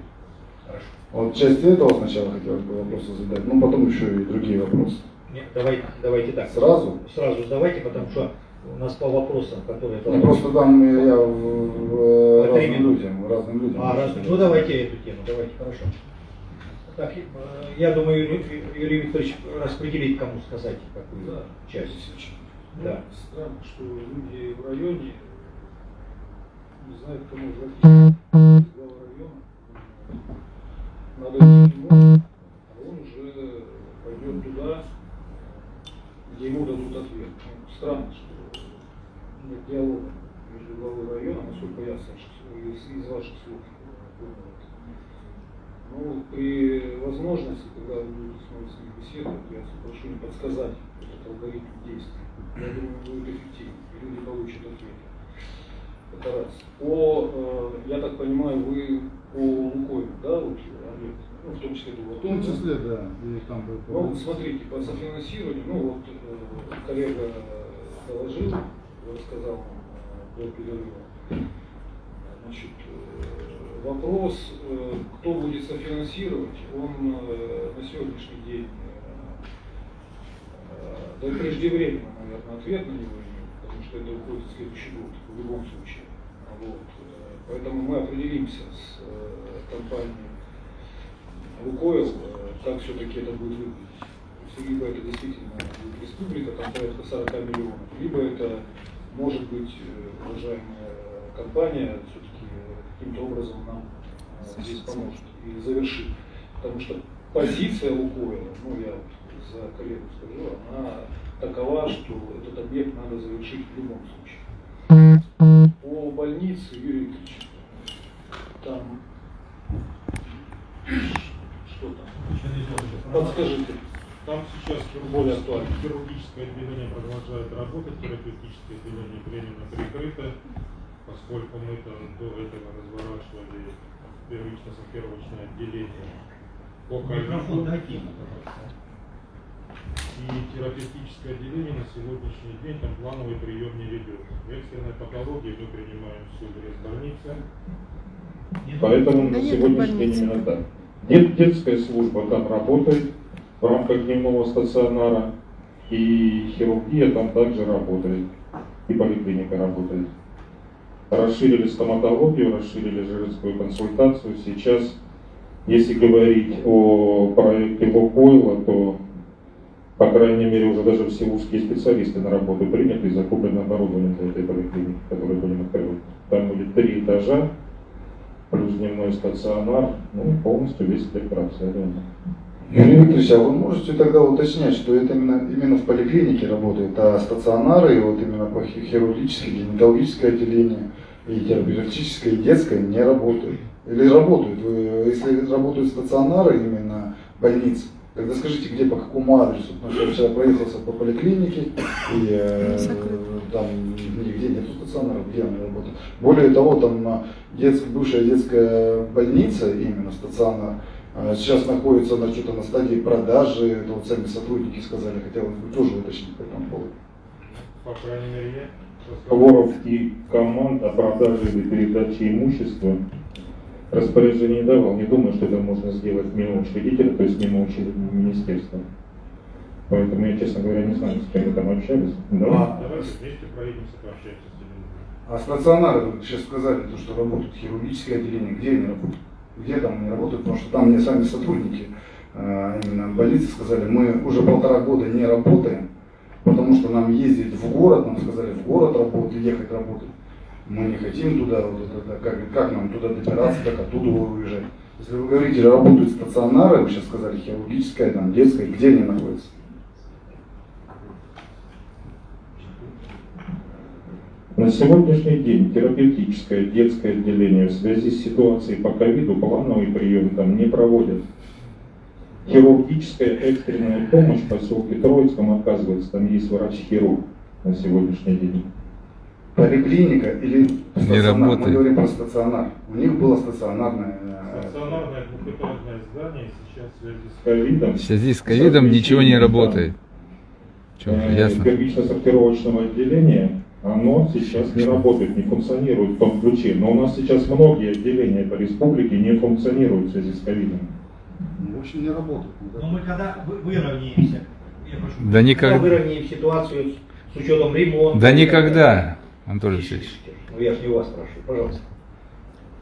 Вот часть этого сначала хотелось бы вопросы задать, ну потом еще и другие вопросы. Нет, давайте, давайте так. Сразу? Сразу задавайте, потому что у нас по вопросам, которые... Ну, просто там я в, в- разным людям, разным людям. А, раз, ну давайте эту тему, давайте, хорошо. Так, э, я думаю, Юрий, Юрий Викторович распределить, кому сказать какую Да. часть. Да. Странно, что люди в районе не знают, кому обратиться. Глава района. Надо идти к нему, а он уже пойдет туда, где ему дадут ответ. Ну, странно, что нет диалога между главой района, насколько я из, из ваших слов. понял. Ну, при возможности, когда вы будете снова с ним беседовать, я прошу не подсказать этот алгоритм действий. Я думаю, будет эффективно, и люди получат ответы. Это раз. По, э, я так понимаю, вы по Лукойлу, да, вот, Олег? Ну, в том числе В было. том числе, да, и там был Ну, смотрите, по софинансированию, ну вот э, коллега доложил, рассказал нам э, до перерыва. Значит, э, вопрос, э, кто будет софинансировать, он на сегодняшний день, да и преждевременно, наверное, ответ на него потому что это уходит в следующий год, в любом случае. Вот. Поэтому мы определимся с компанией Лукойл, как все-таки это будет выглядеть. Либо это действительно будет республика, там порядка 40 миллионов, либо это может быть, э, уважаемая компания все-таки э, каким-то образом нам э, здесь поможет и завершит. Потому что позиция Лукойла, ну я вот за коллегу скажу, она такова, что этот объект надо завершить в любом случае. По больнице Юрий Викторович, там что там? Подскажите более актуально. Хирургическое отделение продолжает работать, терапевтическое отделение временно прикрыто, поскольку мы -то до этого разворачивали первично-сортировочное отделение по Микрофон ковиду. дайте ему, пожалуйста. И терапевтическое отделение на сегодняшний день там плановый прием не ведет. В экстренной патологии мы принимаем всю больницы. Поэтому на сегодняшний день именно так. Дет- детская служба там работает в рамках дневного стационара, и хирургия там также работает, и поликлиника работает. Расширили стоматологию, расширили женскую консультацию. Сейчас, если говорить о проекте Лукойла, то, по крайней мере, уже даже все узкие специалисты на работу приняты и закуплено оборудование для этой поликлиники, которую будем открывать. Там будет три этажа, плюс дневной стационар, ну, полностью весь спектр обследования. Юрий Викторович, а вы можете тогда уточнять, что это именно, именно в поликлинике работает, а стационары, и вот именно по хи- хирургическое, гинекологическое отделение, и терапевтическое, и детское не работают? Или работают? Если работают стационары, именно больницы, тогда скажите, где, по какому адресу? Потому что я вчера проехался по поликлинике, и э, там нигде нет стационаров, где они работают. Более того, там а, детск- бывшая детская больница, именно стационар, сейчас находится на что-то на стадии продажи, это вот сами сотрудники сказали, хотелось бы тоже уточнить по этому поводу. По крайней мере, я Разговоров и команд о продаже или передаче имущества распоряжение давал. Не думаю, что это можно сделать мимо учредителя, то есть мимо учре- министерства. Поэтому я, честно говоря, не знаю, с кем вы там общались. Да? Давайте вместе проедемся, пообщаемся с ними. А стационары, вы сейчас сказали, то, что работают хирургическое отделение, где они работают? Где там они работают? Потому что там мне сами сотрудники э, именно больницы сказали, мы уже полтора года не работаем, потому что нам ездить в город, нам сказали в город работать, ехать работать. Мы не хотим туда, вот это, как, как нам туда добираться, как оттуда уезжать. Если вы говорите, работают стационары, вы сейчас сказали хирургическое, там, детское, где они находятся? На сегодняшний день терапевтическое детское отделение в связи с ситуацией по ковиду плановый прием там не проводят. Хирургическая экстренная помощь в поселке Троицком оказывается, там есть врач-хирург на сегодняшний день. Поликлиника или стационар? Мы работает. говорим про стационар. У них было стационарное э, Стационарное двухэтажное здание сейчас в связи с ковидом. В связи с ковидом ничего не работает. Э, ясно. первично-сортировочного отделения, оно сейчас не работает, не функционирует в том ключе. Но у нас сейчас многие отделения по республике не функционируют в связи с ковидом. В общем, не работает. Но мы когда вы- выровняемся, я прошу, Да никак- когда выровняем ситуацию с учетом ремонта. Да никогда, Анатолий Васильевич. Ну я же не у вас спрашиваю, пожалуйста.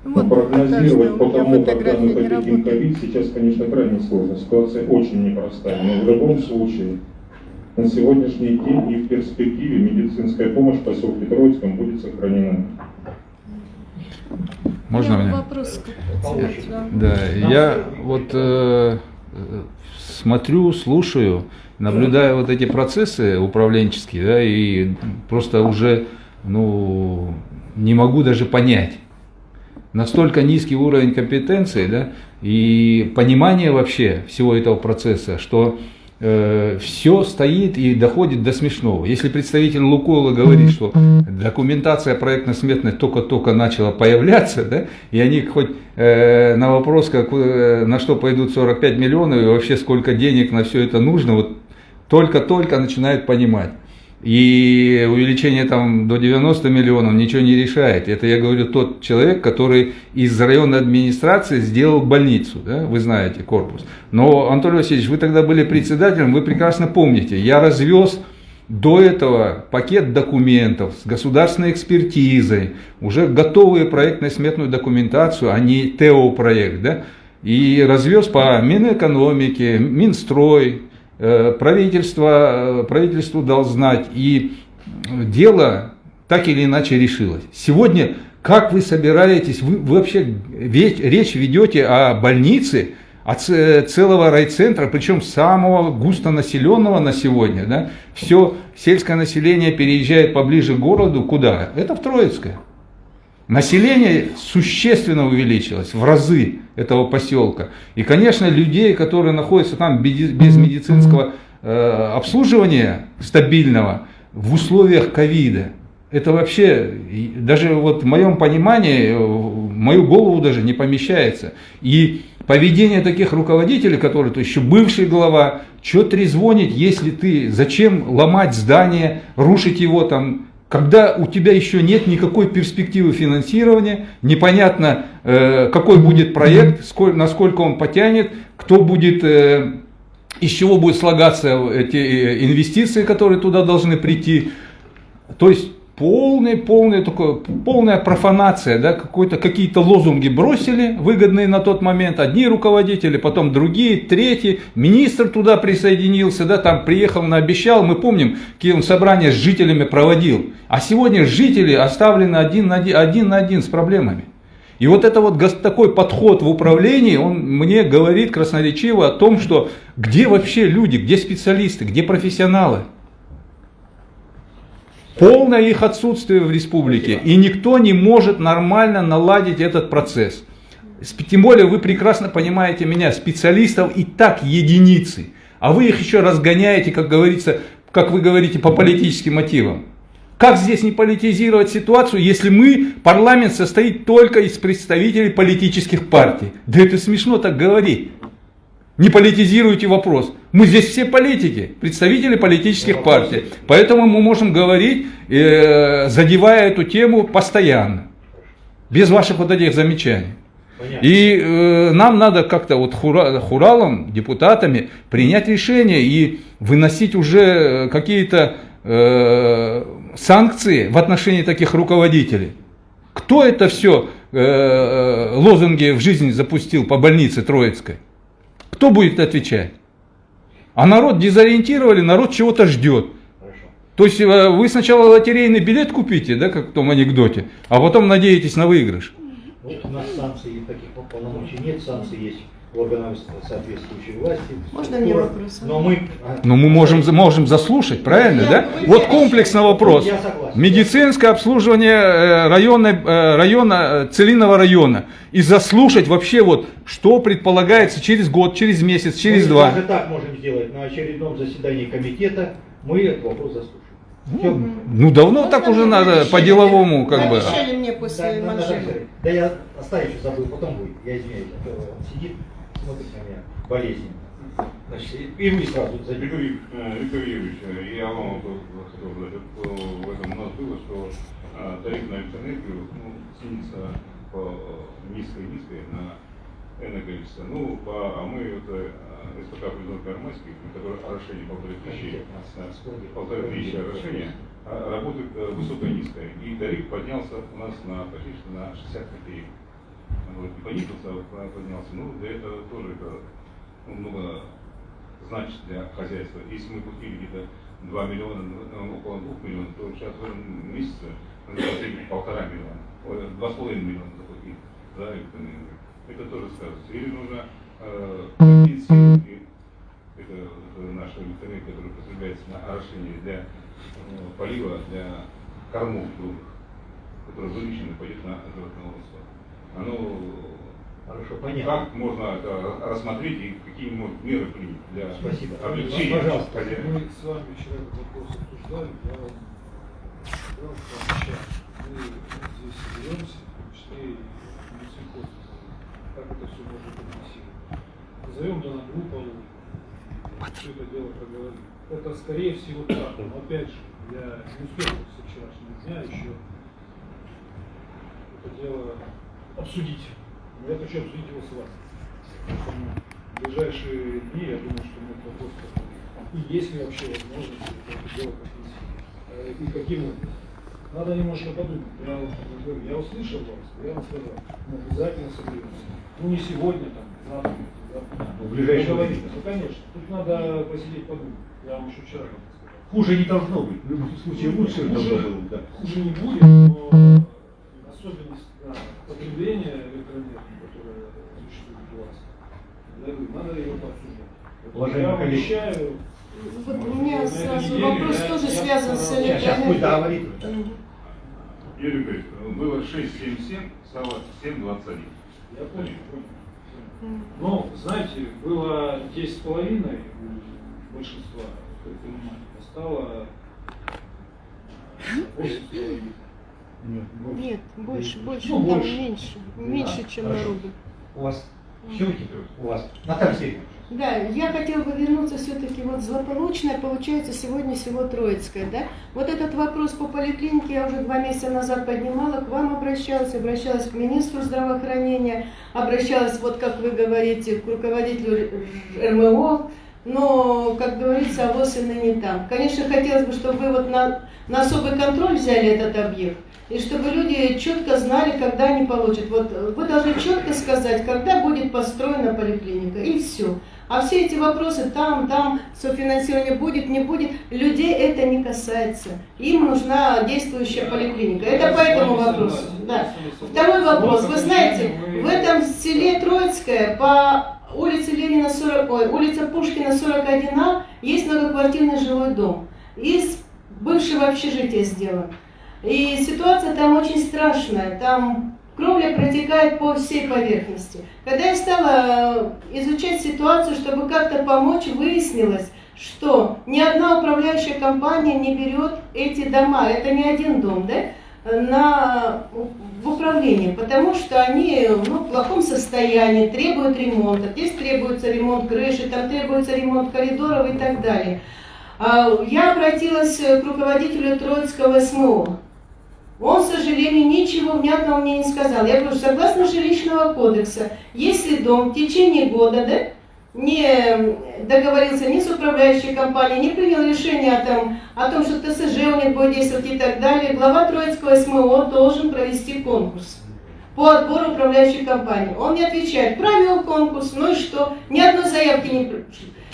Но прогнозировать по тому, когда мы победим ковид, сейчас, конечно, крайне сложно. Ситуация очень непростая. Но в любом случае, на сегодняшний день и в перспективе медицинская помощь в поселке Троицком будет сохранена. Можно Я мне? Вопрос. Да. Да, я вот э, э, смотрю, слушаю, наблюдаю вот эти процессы управленческие, да, и просто уже, ну, не могу даже понять. Настолько низкий уровень компетенции, да, и понимания вообще всего этого процесса, что все стоит и доходит до смешного. Если представитель Лукола говорит, что документация проектно-сметная только-только начала появляться, да, и они хоть э, на вопрос, как, э, на что пойдут 45 миллионов и вообще сколько денег на все это нужно, вот только-только начинают понимать. И увеличение там до 90 миллионов ничего не решает. Это я говорю тот человек, который из районной администрации сделал больницу, да, вы знаете, корпус. Но, Анатолий Васильевич, вы тогда были председателем, вы прекрасно помните, я развез до этого пакет документов с государственной экспертизой, уже готовую проектно-сметную документацию, а не ТЭО-проект, да, и развез по Минэкономике, Минстрой, правительство, э, правительству дал знать, и дело так или иначе решилось. Сегодня, как вы собираетесь, вы, вы вообще речь ведете о больнице, от целого райцентра, причем самого густонаселенного на сегодня, да, все сельское население переезжает поближе к городу, куда? Это в Троицкое. Население существенно увеличилось в разы этого поселка. И, конечно, людей, которые находятся там без медицинского э, обслуживания стабильного в условиях ковида. Это вообще, даже вот в моем понимании, э, в мою голову даже не помещается. И поведение таких руководителей, которые, то еще бывший глава, что трезвонить, если ты, зачем ломать здание, рушить его там, когда у тебя еще нет никакой перспективы финансирования, непонятно, э, какой будет проект, сколь, насколько он потянет, кто будет, э, из чего будут слагаться эти э, инвестиции, которые туда должны прийти. То есть полная, полная, такое, полная профанация, да, какой-то, какие-то лозунги бросили, выгодные на тот момент, одни руководители, потом другие, третьи, министр туда присоединился, да, там приехал, наобещал, мы помним, какие он собрания с жителями проводил, а сегодня жители оставлены один на один, один, на один с проблемами. И вот это вот такой подход в управлении, он мне говорит красноречиво о том, что где вообще люди, где специалисты, где профессионалы. Полное их отсутствие в республике. И никто не может нормально наладить этот процесс. Тем более вы прекрасно понимаете меня, специалистов и так единицы. А вы их еще разгоняете, как говорится, как вы говорите, по политическим мотивам. Как здесь не политизировать ситуацию, если мы, парламент состоит только из представителей политических партий? Да это смешно так говорить. Не политизируйте вопрос. Мы здесь все политики, представители политических партий. Поэтому мы можем говорить, э, задевая эту тему постоянно. Без ваших вот этих замечаний. И э, нам надо как-то вот хура, хуралом, депутатами принять решение и выносить уже какие-то э, санкции в отношении таких руководителей. Кто это все э, э, лозунги в жизнь запустил по больнице Троицкой? Кто будет отвечать? А народ дезориентировали, народ чего-то ждет. То есть э, вы сначала лотерейный билет купите, да, как в том анекдоте, а потом надеетесь на выигрыш. Вот у нас санкций таких полномочий нет, санкции есть соответствующей власти. Можно мне вопрос? Но мы... Но мы можем, можем заслушать, правильно, Я- да? вы- Вот комплексно вопрос. Я согласен. Медицинское обслуживание э, района, э, района, э, Целинного района. И заслушать вообще вот, что предполагается через год, через месяц, через мы два. даже так можем сделать. На очередном заседании комитета мы этот вопрос заслушаем. Всё. Ну давно так уже надо по-деловому как бы. Обещали мне после Да, манжета. сказать. Да я оставить забыл, потом будет. Я извиняюсь, а сидит, смотрит на меня болезненно. Значит, и вы сразу. Ю- э, Виктор Юрьевич, э, я вам сказать, вот, э, в этом у нас было, что тариф на электроэнергию ну, снизится по низкой-низкой на энное количество. Ну, по, а мы вот, э, СПК президент Кармайский, который орошение полторы тысячи, полторы тысячи орошения, а работает высоко-низкое. И тариф поднялся у нас на практически на 60 копеек. Вот, не понизился, а поднялся. Ну, для этого тоже это ну, много значит для хозяйства. Если мы купили где-то 2 миллиона, ну, около 2 миллионов, то сейчас в этом месяце надо заплатить полтора миллиона, два с половиной миллиона заплатить за электроэнергию. Это тоже сказывается. Или нужно э, компенсировать это, это наша электроэнергия, которая потребляется на орошение для э, полива, для кормов грубых, которая вылечена пойдет на животноводство. Оно Хорошо, понятно. как можно это рассмотреть и какие может меры принять для Спасибо. облегчения Пожалуйста. хозяина? Мы с вами вчера этот вопрос обсуждали, я вам мы здесь соберемся, в том числе и Минсельхоз, как это все можно компенсировать. Назовем данную группу, все это дело проговорим. Это скорее всего так, но опять же, я не успел со вчерашнего дня еще это дело обсудить. Я хочу обсудить его с вами. Поэтому в ближайшие дни, я думаю, что мы этот вопрос. И есть ли вообще возможность это дело компенсировать? Э, И каким образом? Надо немножко подумать. Я, я услышал вас, я вам сказал, мы обязательно соберемся. Ну не сегодня, там, завтра. завтра. Ну, ближайшее Поговорить. время. Ну конечно. Тут надо посидеть подумать. Я вам еще вчера сказал. Хуже не должно быть. В любом случае лучше Хуже- должно было быть. Да. Хуже не будет, но особенность да, потребление электроэнергии, которое существует у вас, надо его подсуждать. Я обещаю. Вот у меня сразу вопрос тоже связан с электроэнергией. Сейчас будет аварий. Юрий Игоревич, было 6,77, стало 7,21. Я понял. Но, знаете, было 10,5 у большинства предпринимателей, стало 8,5. Нет, больше. Больше, ну, больше. Там меньше, меньше, чем хорошо. рубль. У вас Все Щелки у вас. Наталья Сергеевна. Да, я хотела бы вернуться все-таки вот злополучная, получается, сегодня всего Троицкая, да? Вот этот вопрос по поликлинике я уже два месяца назад поднимала, к вам обращалась, обращалась к министру здравоохранения, обращалась, вот как вы говорите, к руководителю РМО, но, как говорится, авось и ныне там. Конечно, хотелось бы, чтобы вы вот на, на особый контроль взяли этот объект, и чтобы люди четко знали, когда они получат. Вот э, вы должны четко сказать, когда будет построена поликлиника, и все. А все эти вопросы там, там, софинансирование будет, не будет, людей это не касается. Им нужна действующая поликлиника. Это по этому вопросу. Да. Второй вопрос. Вы знаете, в этом селе Троицкое по улице Ленина 40, ой, улица Пушкина 41А есть многоквартирный жилой дом. Из бывшего общежития сделан. И ситуация там очень страшная. Там кровля протекает по всей поверхности. Когда я стала э, изучать ситуацию, чтобы как-то помочь, выяснилось, что ни одна управляющая компания не берет эти дома, это не один дом, да, на, в управление, потому что они ну, в плохом состоянии, требуют ремонта. Здесь требуется ремонт крыши, там требуется ремонт коридоров и так далее. А, Я обратилась к руководителю Троицкого СМО. Он, к сожалению, ничего внятного мне не сказал. Я говорю, согласно жилищного кодекса, если дом в течение года да, не договорился ни с управляющей компанией, не принял решение о том, о том, что ТСЖ у них будет действовать и так далее, глава Троицкого СМО должен провести конкурс по отбору управляющей компании. Он мне отвечает, провел конкурс, ну и что? Ни одной заявки не,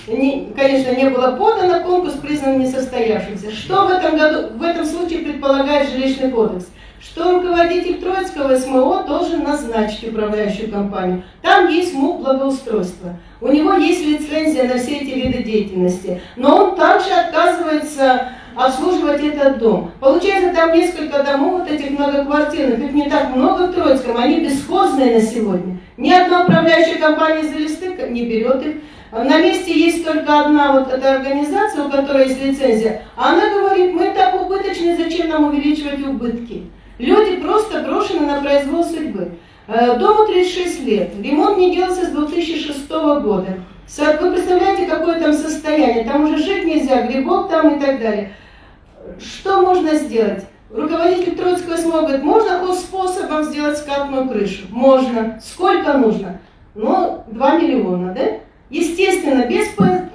не, конечно, не было подано, конкурс признан несостоявшимся. Что в этом году, в этом случае предполагает жилищный кодекс? Что руководитель Троицкого СМО должен назначить управляющую компанию. Там есть МУП благоустройства. У него есть лицензия на все эти виды деятельности. Но он также отказывается обслуживать этот дом. Получается, там несколько домов вот этих многоквартирных, их не так много в Троицком, они бесхозные на сегодня. Ни одна управляющая компания из листы не берет их. На месте есть только одна вот эта организация, у которой есть лицензия. Она говорит, мы так убыточны, зачем нам увеличивать убытки? Люди просто брошены на произвол судьбы. Э, Дому 36 лет, ремонт не делался с 2006 года. Вы представляете, какое там состояние? Там уже жить нельзя, грибок там и так далее. Что можно сделать? Руководитель Троицкого СМО говорит, можно хоть способом сделать скатную крышу? Можно. Сколько нужно? Ну, 2 миллиона, да? Естественно, без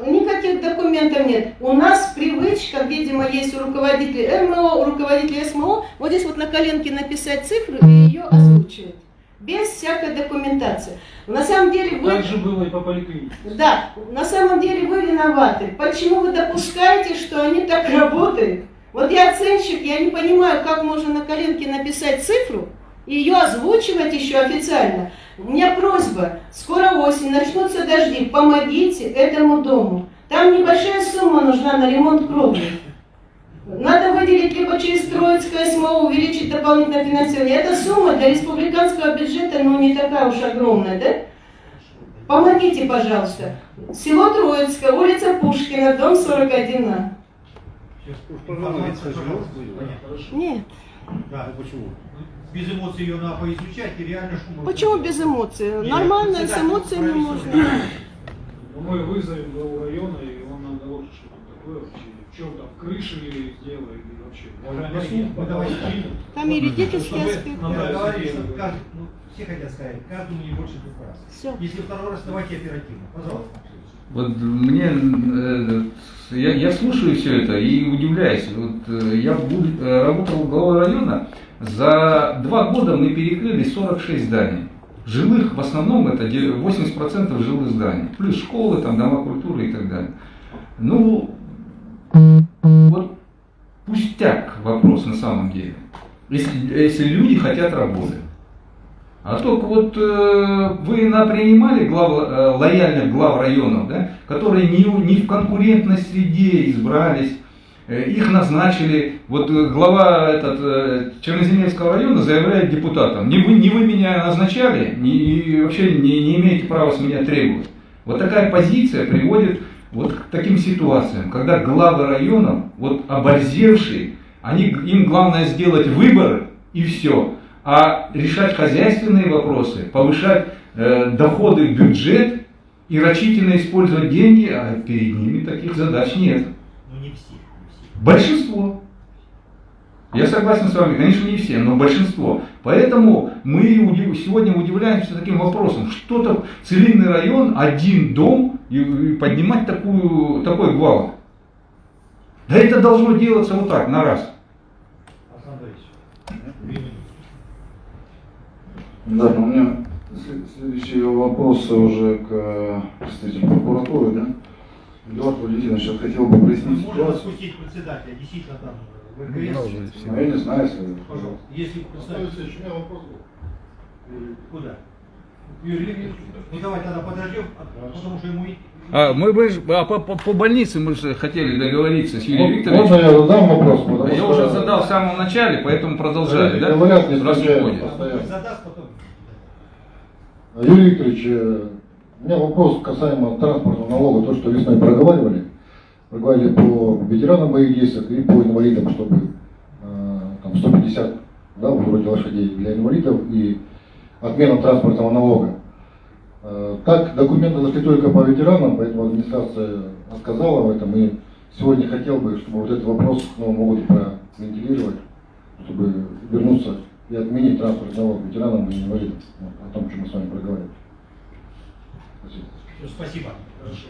никаких документов нет. У нас привычка, видимо, есть у руководителей РМО, у руководителей СМО, вот здесь вот на коленке написать цифру и ее озвучивать. Без всякой документации. На самом деле вы... Так же было и по поликлинике. Да, на самом деле вы виноваты. Почему вы допускаете, что они так работают? Вот я оценщик, я не понимаю, как можно на коленке написать цифру и ее озвучивать еще официально. У меня просьба, скоро осень, начнутся дожди, помогите этому дому. Там небольшая сумма нужна на ремонт кровли. Надо выделить либо через Троицкое СМО, увеличить дополнительное финансирование. Эта сумма для республиканского бюджета, ну, не такая уж огромная, да? Помогите, пожалуйста. Село Троицкое, улица Пушкина, дом 41А. Нет. Да, почему? Без эмоций ее надо поизучать и реально шум. Почему без эмоций? Нормально, с эмоциями можно. Ну, Мы вызовем главу района, и он нам доложит, что там такое вообще. В чем там, крыши ли сделали, или вообще. Можно мы давайте Там юридический аспект. каждый, ну, все хотят сказать, каждому не больше двух раз. Все. Если второй раз, давайте оперативно. Пожалуйста. Вот мне, э, я, я слушаю все это и удивляюсь. Вот э, я э, работал главой района, за два года мы перекрыли 46 зданий. Жилых в основном это де- 80% жилых зданий. Плюс школы, там, дома культуры и так далее. Ну, вот пустяк вопрос на самом деле. Если, если люди хотят работать. А только вот э, вы напринимали глав, э, лояльных глав районов, да, которые не, не в конкурентной среде избрались, их назначили. Вот э, глава этот, э, Черноземельского района заявляет депутатам, не вы, не вы меня назначали, не, и вообще не, не имеете права с меня требовать. Вот такая позиция приводит вот к таким ситуациям, когда главы районов, вот оборзевшие, они, им главное сделать выборы и все, а решать хозяйственные вопросы, повышать э, доходы в бюджет и рачительно использовать деньги, а перед ними таких задач нет. Большинство. Я согласен с вами, конечно, не все, но большинство. Поэтому мы удив- сегодня удивляемся таким вопросом. Что-то целинный район, один дом и, и поднимать такую, такой гвалт. Да это должно делаться вот так, на раз. Да, но у меня след- следующий вопрос уже к представителю прокуратуры, да? Эдуард Валентинович, я хотел бы прояснить Можно ситуацию. председателя, действительно там Ну, ВКС. я не знаю, если... Пожалуйста. Если представитель... У меня вопрос был. Куда? Юрий Викторович? Ну давай тогда подождем, а- потому что ему... А, мы, ж- а по, по- по больнице мы же хотели договориться с Юрием Викторовичем. можно я задам вопрос? Потому я что- уже задал в самом начале, поэтому продолжаю, да? Говорят, не Раз. Задаст потом. Юрий Викторович, э, у меня вопрос касаемо транспортного налога, то, что весной проговаривали. Проговаривали по ветеранам боевых действий и по инвалидам, чтобы э, там 150 да, вроде лошадей для инвалидов и отмена транспортного налога. Э, Так, документы зашли только по ветеранам, поэтому администрация отказала в этом. И сегодня хотел бы, чтобы вот этот вопрос к Новому году провентилировать, чтобы вернуться и отменить транспортный налог ветеранам и инвалидам. Вот, о том, чем мы с вами проговорили. Спасибо. Ну. Хорошо.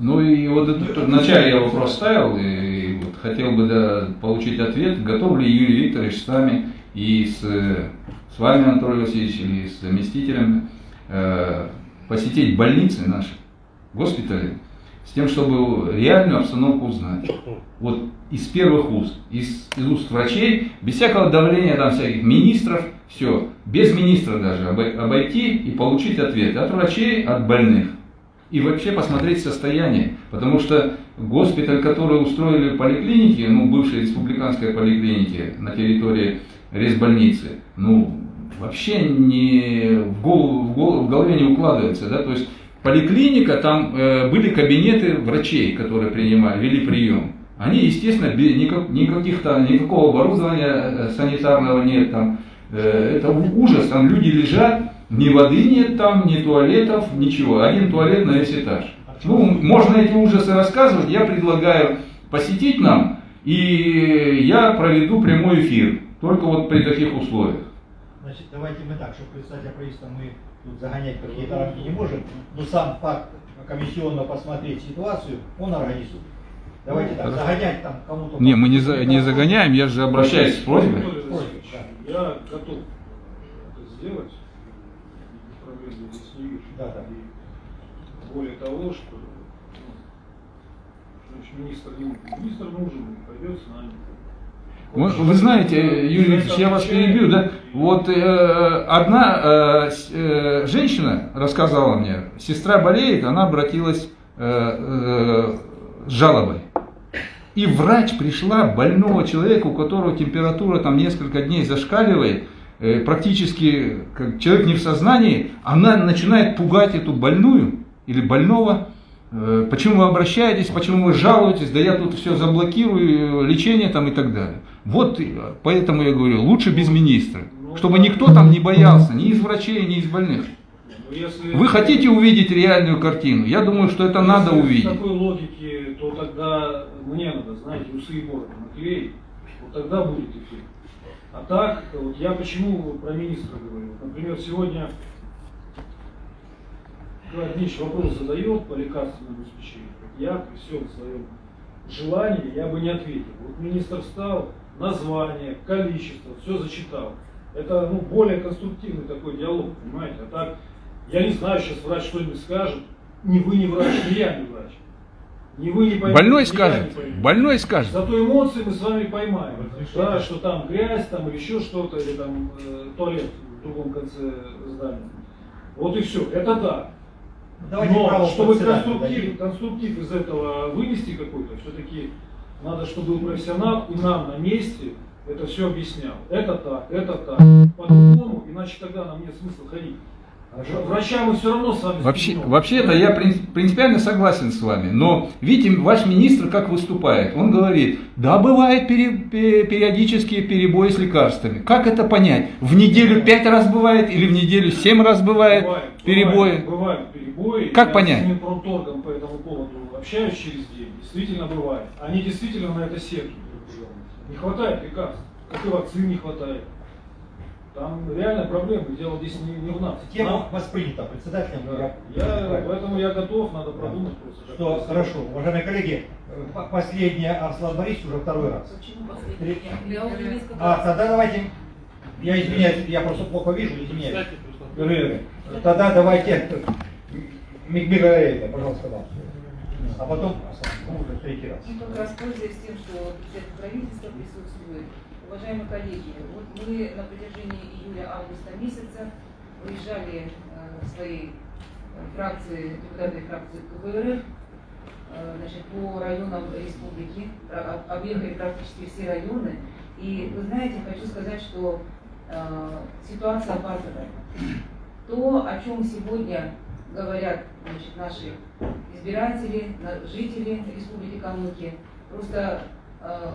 Ну и вот это, вначале я вопрос ставил, и вот хотел бы да, получить ответ, готов ли Юрий Викторович с нами и с, с вами, Анатолий Васильевич, или с заместителем э, посетить больницы наши, госпитали, с тем, чтобы реальную обстановку узнать. Вот из первых уст, из, из уст врачей, без всякого давления там всяких министров, все, без министра даже обой- обойти и получить ответ от врачей, от больных и вообще посмотреть состояние. Потому что госпиталь, который устроили в поликлинике, ну, бывшей республиканской поликлинике на территории резбольницы, ну, вообще не в, голову, в, голову- в голове не укладывается, да, то есть поликлиника, там э, были кабинеты врачей, которые принимали, вели прием. Они, естественно, никак- никаких там, никакого оборудования э, санитарного нет там. Э, это ужас, там люди лежат, ни воды нет там, ни туалетов, ничего. Один туалет на весь этаж. Ну, можно эти ужасы рассказывать, я предлагаю посетить нам, и я проведу прямой эфир, только вот при таких условиях. Значит, давайте мы так, чтобы председателя правительства мы тут загонять какие-то рамки не можем, но сам факт комиссионно посмотреть ситуацию, он организует. Давайте так, Хорошо. загонять там кому-то... Не, мы не, за- не загоняем, я же обращаюсь с просьбой. Я готов это сделать. Проблем здесь не вижу. Да, да. И более того, что ну, значит, министр, не- министр нужен, пойдет с нами. Вы, вы знаете, Юрий Викторович, я вас перебью, да? Вот э, одна э, э, женщина рассказала мне, сестра болеет, она обратилась э, э, с жалобой. И врач пришла, больного человека, у которого температура там несколько дней зашкаливает, э, практически как человек не в сознании, она начинает пугать эту больную или больного. Э, Почему вы обращаетесь, почему вы жалуетесь, да я тут все заблокирую, э, лечение там и так далее. Вот э, поэтому я говорю, лучше без министра, чтобы никто там не боялся, ни из врачей, ни из больных. Ну, если- Вы хотите увидеть реальную картину? Я думаю, что это надо Если увидеть. В такой логике, то тогда мне надо, знаете, усы и бороду наклеить, вот тогда будет эффект. А так, вот я почему про министра говорю. Например, сегодня Кладнич вопрос задает по лекарственному обеспечению. Я при всем своем желании, я бы не ответил. Вот министр встал, название, количество, все зачитал. Это ну, более конструктивный такой диалог, понимаете? А так, я не знаю, сейчас врач что-нибудь скажет. Ни вы не врач, ни я не врач. Ни вы не поймете, Больной ни я скажет, больной скажет. Зато эмоции мы с вами поймаем. Да, что там грязь, там или еще что-то, или там э, туалет в другом конце здания. Вот и все. Это да. Давайте Но чтобы конструктив, конструктив из этого вынести какой-то, все-таки надо, чтобы был профессионал и нам на месте это все объяснял. Это так, это так. По-другому, иначе тогда нам нет смысла ходить. Врача мы все равно с вами Вообще, спугнем. вообще-то я прин- принципиально согласен с вами, но видите, ваш министр как выступает? Он говорит, да, бывает периодические перебои с лекарствами. Как это понять? В неделю пять раз бывает или в неделю семь раз бывает Бывает, перебои? Бывают, бывают перебои. Как Я понять? с Минпромторгом по этому поводу общаюсь через день. Действительно бывает. Они действительно на это сетуют. Не хватает лекарств. Как и вакцин не хватает. Там реально проблемы. Дело здесь не, не в нас. Тема Нам- воспринята председателем. Да. Я, поэтому я готов, надо продумать просто. как Что, хорошо, уважаемые коллеги, э, по- последняя Арслан Борисович уже второй раз. Три- Я уже несколько А, тогда давайте, я извиняюсь, я просто плохо вижу, извиняюсь. Перерывы. Тогда давайте, Мигбираева, пожалуйста, вам. А потом ну, третий раз. Ну, как раз пользуясь тем, что председатель правительства присутствует, уважаемые коллеги, вот мы на протяжении июля-августа месяца выезжали э, в своей э, фракции, депутаты фракции КПРФ, э, значит, по районам республики, объехали практически все районы. И вы знаете, хочу сказать, что э, ситуация патовая. То, о чем сегодня говорят значит, наши избиратели, жители Республики Калмыкия, просто э,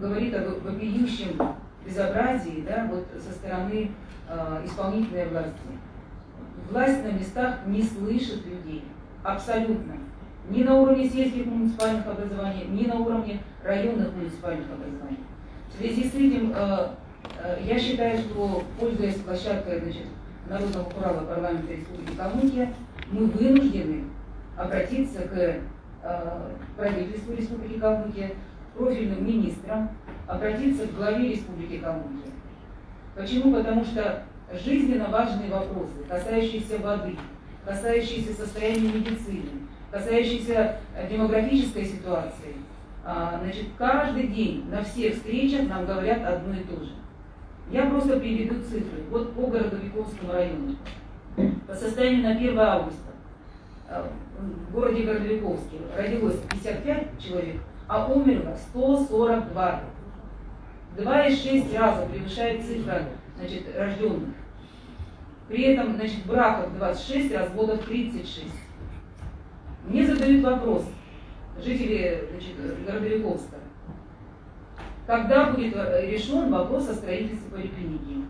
говорит о во- вопиющем безобразии да, вот, со стороны э, исполнительной власти. Власть на местах не слышит людей, абсолютно. Ни на уровне сельских муниципальных образований, ни на уровне районных муниципальных образований. В связи с этим э, э, я считаю, что, пользуясь площадкой значит, Народного Курала парламента Республики Калмыкия, мы вынуждены обратиться к э, правительству Республики Калмыкия, профильным министрам, обратиться к главе Республики Калмыкия. Почему? Потому что жизненно важные вопросы, касающиеся воды, касающиеся состояния медицины, касающиеся э, демографической ситуации, а, значит, каждый день на всех встречах нам говорят одно и то же. Я просто приведу цифры. Вот по Городовиковскому району. По состоянию на 1 августа э, в городе Городовиковске родилось 55 человек, а умерло 142. 2,6 раза превышает цифра значит, рожденных. При этом значит, браков 26, разводов 36. Мне задают вопрос жители значит, Городовиковска. Когда будет э, решен вопрос о строительстве поликлиники?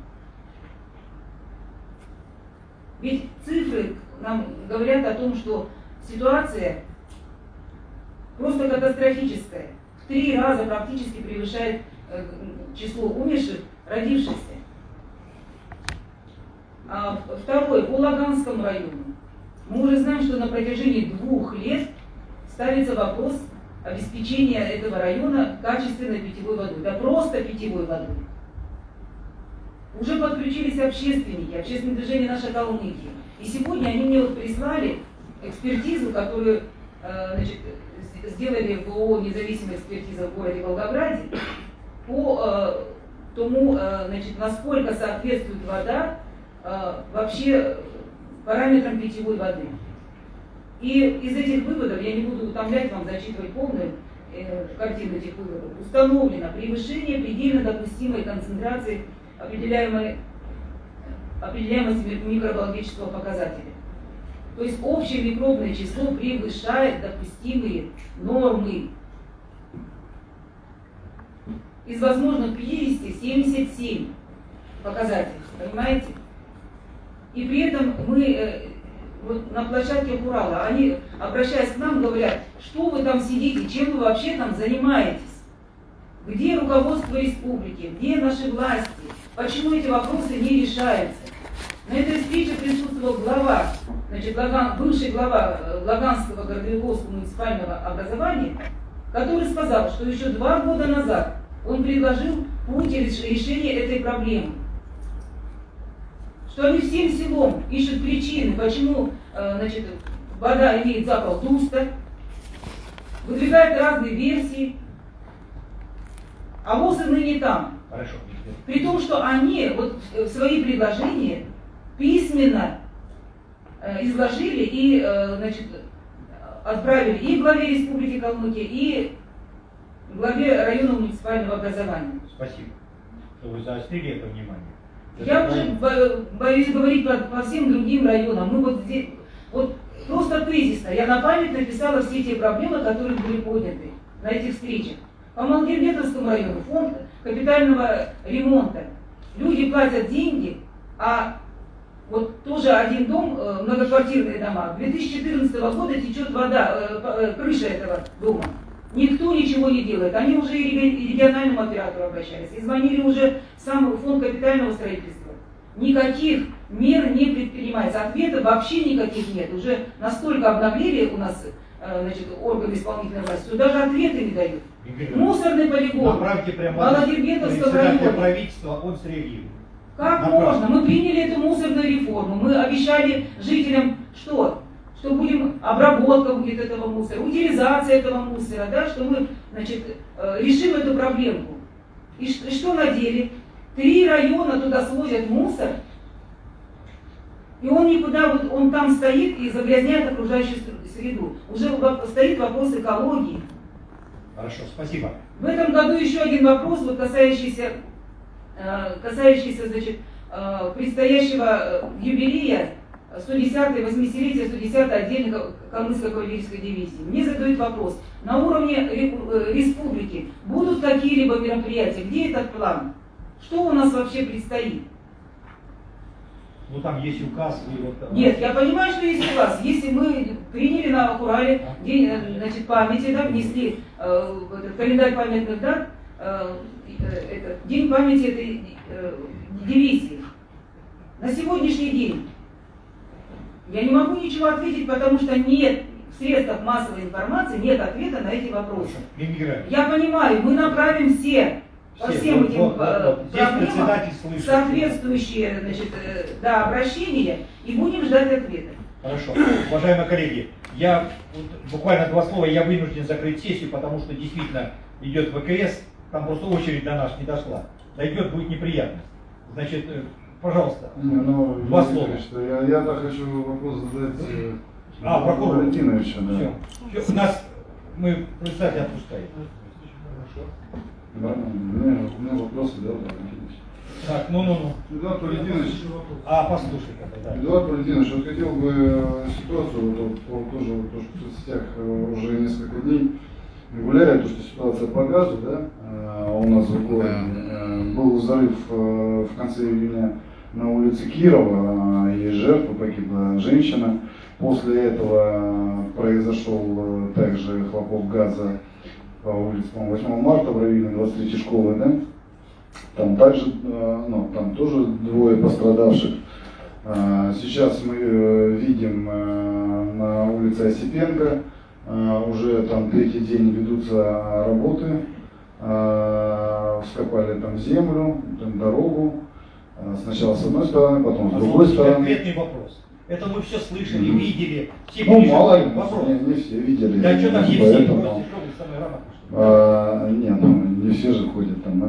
Ведь цифры нам говорят о том, что ситуация просто катастрофическая. В три раза практически превышает э, число умерших, родившихся. А второе, по Лаганскому району. Мы уже знаем, что на протяжении двух лет ставится вопрос обеспечения этого района качественной питьевой водой. Да просто питьевой водой. Уже подключились общественники, общественное движение «Наша Калмыкия». И сегодня они мне вот прислали экспертизу, которую э, значит, с- сделали в ООО «Независимая экспертиза» в городе Волгограде по э, тому, э, значит, насколько соответствует вода э, вообще параметрам питьевой воды. И из этих выводов, я не буду утомлять вам, зачитывать полную э, картину этих выводов, установлено превышение предельно допустимой концентрации определяемой, определяемости ми- микробиологического показателя. То есть общее микробное число превышает допустимые нормы. Из возможных 50 77 показателей, понимаете? И при этом мы э, вот на площадке Урала, они, обращаясь к нам, говорят, что вы там сидите, чем вы вообще там занимаетесь? Где руководство республики, где наши власти? Почему эти вопросы не решаются? На этой встрече присутствовал глава, значит, Лаган- бывший глава э, Лаганского городовиковского муниципального образования, который сказал, что еще два года назад он предложил путь реш- решения этой проблемы. Что они всем селом ищут причины, почему э, значит, вода имеет запах дуста, выдвигают разные версии, а ВОЗ ныне там. Хорошо. При том, что они вот э, свои предложения письменно э, изложили и значит, отправили и главе Республики Калмыкия, и главе районного муниципального образования. Спасибо, что вы заострили это внимание. Я уже бо- боюсь говорить по, всем другим районам. Мы вот здесь, вот просто тезисно, я на память написала все те проблемы, которые были подняты на этих встречах. По Малгербетовскому району фонд капитального ремонта. Люди платят деньги, а вот тоже один дом, э, многоквартирные дома, 2014 года течет вода, э, э, крыша этого дома. Никто ничего не делает. Они уже и реги- и региональному оператору обращались, и звонили уже в сам фонд капитального строительства. Никаких мер не предпринимается. Ответа вообще никаких нет. Уже настолько обнаглели у нас э, значит, органы исполнительной власти, что даже ответы не дают. Мусорный полигон. Направьте председателя района. правительства, он среагирует. Как Направо. можно? Мы приняли эту мусорную реформу. Мы обещали жителям что? Что будем обработка будет этого мусора, утилизация этого мусора, да, что мы значит, э, решим эту проблемку. И ш- и что на деле? Три района туда свозят мусор, и он никуда, вот он там стоит и загрязняет окружающую ср- среду. Уже стоит вопрос экологии. Хорошо, спасибо. В этом году еще один вопрос, вот касающийся, э, касающийся значит, э, предстоящего юбилея 110-й, 80-летия 110-й отдельной Калмыцкой кавалерийской дивизии. Мне задают вопрос, на уровне э, республики будут какие-либо мероприятия? Где этот план? Что у нас вообще предстоит? Ну там есть указ и вот. Нет, я понимаю, что есть указ. Если мы приняли на Урале день э, значит, памяти, да, внесли э, этот календарь памятных дат, э, э, этот, день памяти этой э, дивизии. На сегодняшний день я не могу ничего ответить, потому что нет в средствах массовой информации, нет ответа на эти вопросы. Мимиграция. Я понимаю, мы направим все по Все, всем вот, этим вот, вот, э, вот. Проблемам соответствующие значит, э, да, обращения и будем ждать ответа. Хорошо. Уважаемые коллеги, я вот буквально два слова, я вынужден закрыть сессию, потому что действительно идет ВКС, там просто очередь до нас не дошла. Дойдет, будет неприятно. Значит, э, пожалуйста, Не, ну, два Юрий слова. Что я, я так хочу вопрос задать э, А, прокурор. Валентиновичу, да. Все. У нас мы председателя отпускаем. Да, у меня, вопросы, да, Валентинович. Так, ну-ну-ну. Эдуард Валентинович, А, послушай, да. Эдуард Валентинович, вот хотел бы э, ситуацию, вот, вот, тоже вот, то, что в соцсетях э, уже несколько дней гуляет, то, что ситуация по газу, да, у нас в городе. Был взрыв в конце июня на улице Кирова, э, и жертва погибла женщина. После этого э, произошел э, также хлопок газа по улице, по 8 марта в районе 23 школы, да, там также, э, ну, там тоже двое пострадавших. Сейчас мы э, видим э, на улице Осипенко, э, уже там третий день ведутся работы, вскопали там землю, там дорогу, сначала с одной стороны, потом с другой Позвольте, стороны. Конкретный вопрос. Это мы все слышали, Мгм. видели, все Ну, мало ли, Вопрос. не, не все видели. Да что там не все, поэтому- а, нет, ну, не все же ходят там. да.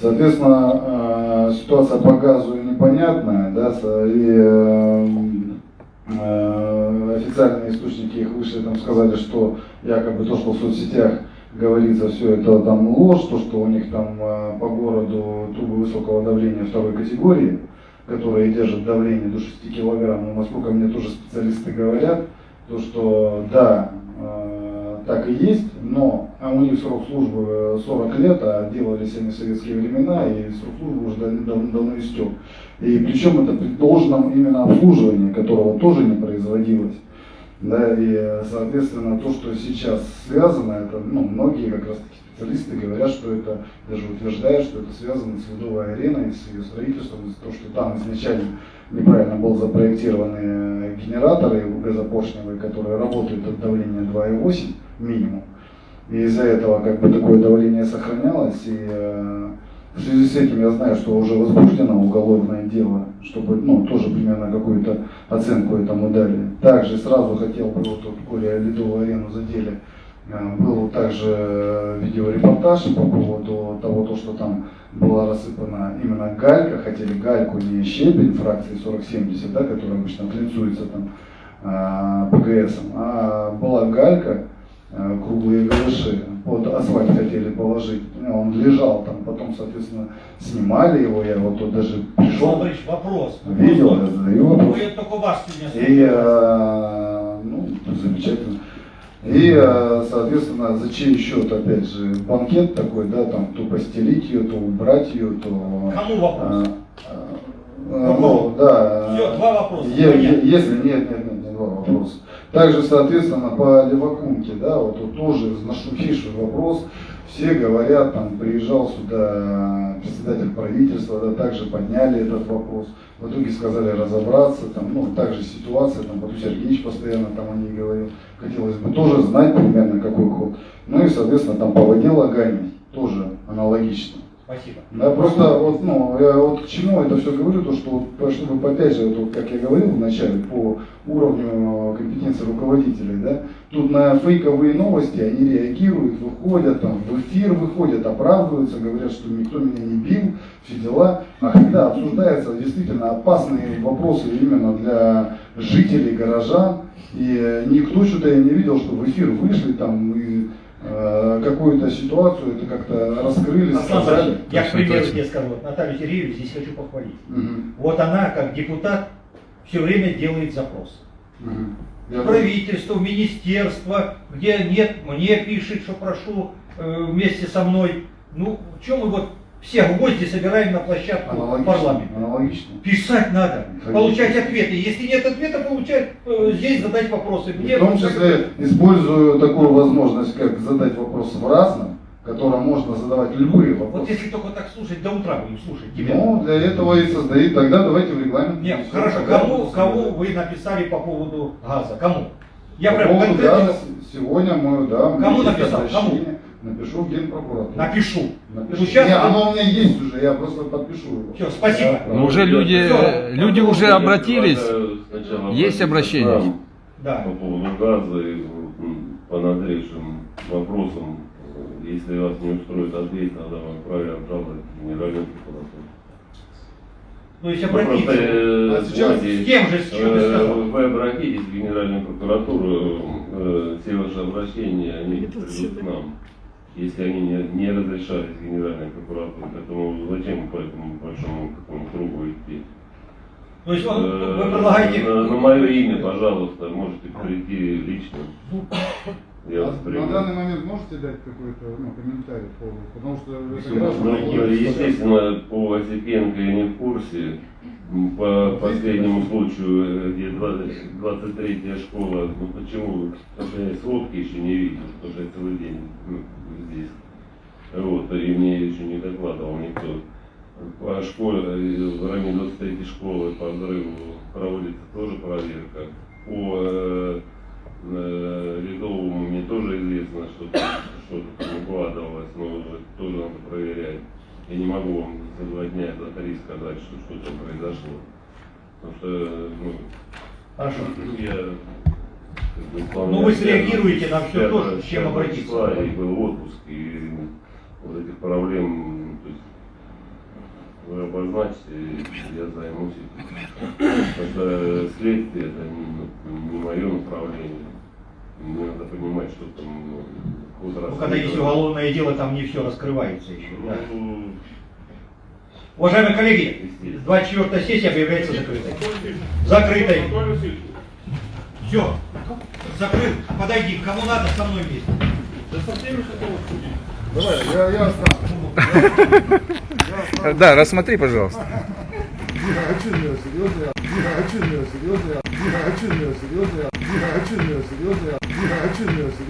Соответственно, а, ситуация по газу непонятная, да, и э, э, официальные источники их вышли, там сказали, что якобы то, что в соцсетях говорится, все это там ложь, то, что у них там э, по городу трубы высокого давления второй категории, которые держат давление до 6 килограмм, но насколько мне тоже специалисты говорят, то что да, э, так и есть, но а у них срок службы э, 40 лет, а делались они в советские времена, и срок службы уже дав- дав- давно истек. И причем это при должном именно обслуживании, которого тоже не производилось. Да, и, соответственно, то, что сейчас связано, это, ну, многие как раз таки специалисты говорят, что это, даже утверждают, что это связано с Ледовой ареной, с ее строительством, то, что там изначально неправильно был запроектированы э, генераторы газопоршневые, которые работают от давления 2,8 минимум. И из-за этого как бы такое давление сохранялось. И э, в связи с этим я знаю, что уже возбуждено уголовное дело, чтобы ну, тоже примерно какую-то оценку этому дали. Также сразу хотел бы, вот, вот Коля Ледовую арену задели, Э, был также э, видеорепортаж по поводу того, то, что там была рассыпана именно галька, хотели гальку не щебень фракции 4070, да, которая обычно глинцуется там э, ПГСом, а была галька, круглые галыши вот асфальт хотели положить, он лежал там, потом, соответственно, снимали его, я вот тут даже пришел, Борисович, вопрос. видел, я задаю вопрос. Ну, сегодня И, э, ну, замечательно. И, э, соответственно, за чей счет, опять же, банкет такой, да, там, то постелить ее, то убрать ее, то... Кому вопрос? э, э, ну, да. Всё, два вопроса, Е- е- если нет, нет, нет, не два вопроса. Также, соответственно, по Левакумке, да, вот тут тоже нашумевший вопрос. Все говорят, там, приезжал сюда председатель правительства, да, также подняли этот вопрос. В итоге сказали разобраться, там, ну, также ситуация, там, Бату Сергеевич постоянно там о ней говорил. Хотелось бы тоже знать примерно какой ход. Ну и, соответственно, там по воде лагами тоже аналогично. Спасибо. Да, просто вот, ну, я вот к чему это все говорю, то что, чтобы опять же, вот, как я говорил вначале, по уровню компетенции руководителей, да, тут на фейковые новости они реагируют, выходят, там, в эфир выходят, оправдываются, говорят, что никто меня не бил, все дела. А когда обсуждаются действительно опасные вопросы именно для жителей, горожан, и э, никто что-то я не видел, что в эфир вышли там и э, какую-то ситуацию это как-то раскрыли, Аслан сказали. Я, к примеру, тебе скажу, вот Наталью Сергеевну здесь хочу похвалить. Мгм. Вот она, как депутат, все время делает запрос. В правительство, в министерство, где нет, мне пишет, что прошу э, вместе со мной. Ну, чем мы вот все гвозди собираем на площадку Аналогично, парламента? аналогично. Писать надо, Конечно. получать ответы. Если нет ответа, получать э, здесь задать вопросы. Мне в том числе использую такую возможность, как задать вопрос в разном, котором можно задавать любые Вот вопросы. если только так слушать, до утра будем слушать тебя. Ну, для этого и создают, тогда давайте в регламент. Нет, Всё, хорошо, кому, кому вы написали по поводу газа? Кому? Я По прям поводу газа сегодня мы, да, меня Кому написал? обращение. Напишу в Генпрокуратуру. напишу. Напишу. Ну, сейчас Не, оно у меня есть уже, я просто подпишу его. Всё, спасибо. Да, Ну, уже люди, Всё. люди уже обратились. Сначала Есть обратиться обращение? Да. По поводу газа и по надлежащим вопросам. Если вас не устроит ответ, тогда вам вправе обжаловать в Генеральную прокуратуру. Ну, обратиться. просто, э, А сейчас с кем же, с чем ты э, сказал? Вы обратитесь в Генеральную прокуратуру, э, все ваши обращения, они придут к нам. Если они не, не разрешались Генеральной прокуратуре, поэтому зачем по этому большому такому кругу идти? То есть он- Э, вы предлагаете- На, на мое имя, пожалуйста, можете прийти лично. Я вас А на данный момент можете дать какой-то ну, комментарий по Потому что Ну, естественно, по Осипенко я не в курсе. По последнему случаю, э, где 20 23-я школа, ну почему? Потому что я сводки еще не видел, потому что я целый день ну, здесь. Вот, и мне еще не докладывал никто. По школе, э, в районе 23 школы по взрыву проводится тоже проверка. По э, э, Ледовому мне тоже известно, что что-то там укладывалось, но тоже надо проверять. Я не могу вам за два дня, за три сказать, что что там произошло. Потому что, ну, Хорошо. я Ну, вы среагируете на пятого- то, с чем обратиться. И был отпуск, и вот этих проблем, то есть, вы обозначите, я займусь этим. Потому что следствие это не, не мое направление. Мне надо понимать, что там ну, ход Ну, когда есть уголовное дело, там не все раскрывается еще. да. Ну, Уважаемые коллеги, 24 сессия объявляется закрытой. Закрытой. Все. Закрыт. Подойди. Кому надо, со мной вместе. Да со всеми хотел Давай, я, я останусь. Да, рассмотри, пожалуйста. А серьезно? А серьезно? А серьезно? Серьезно? А что меня серьезно?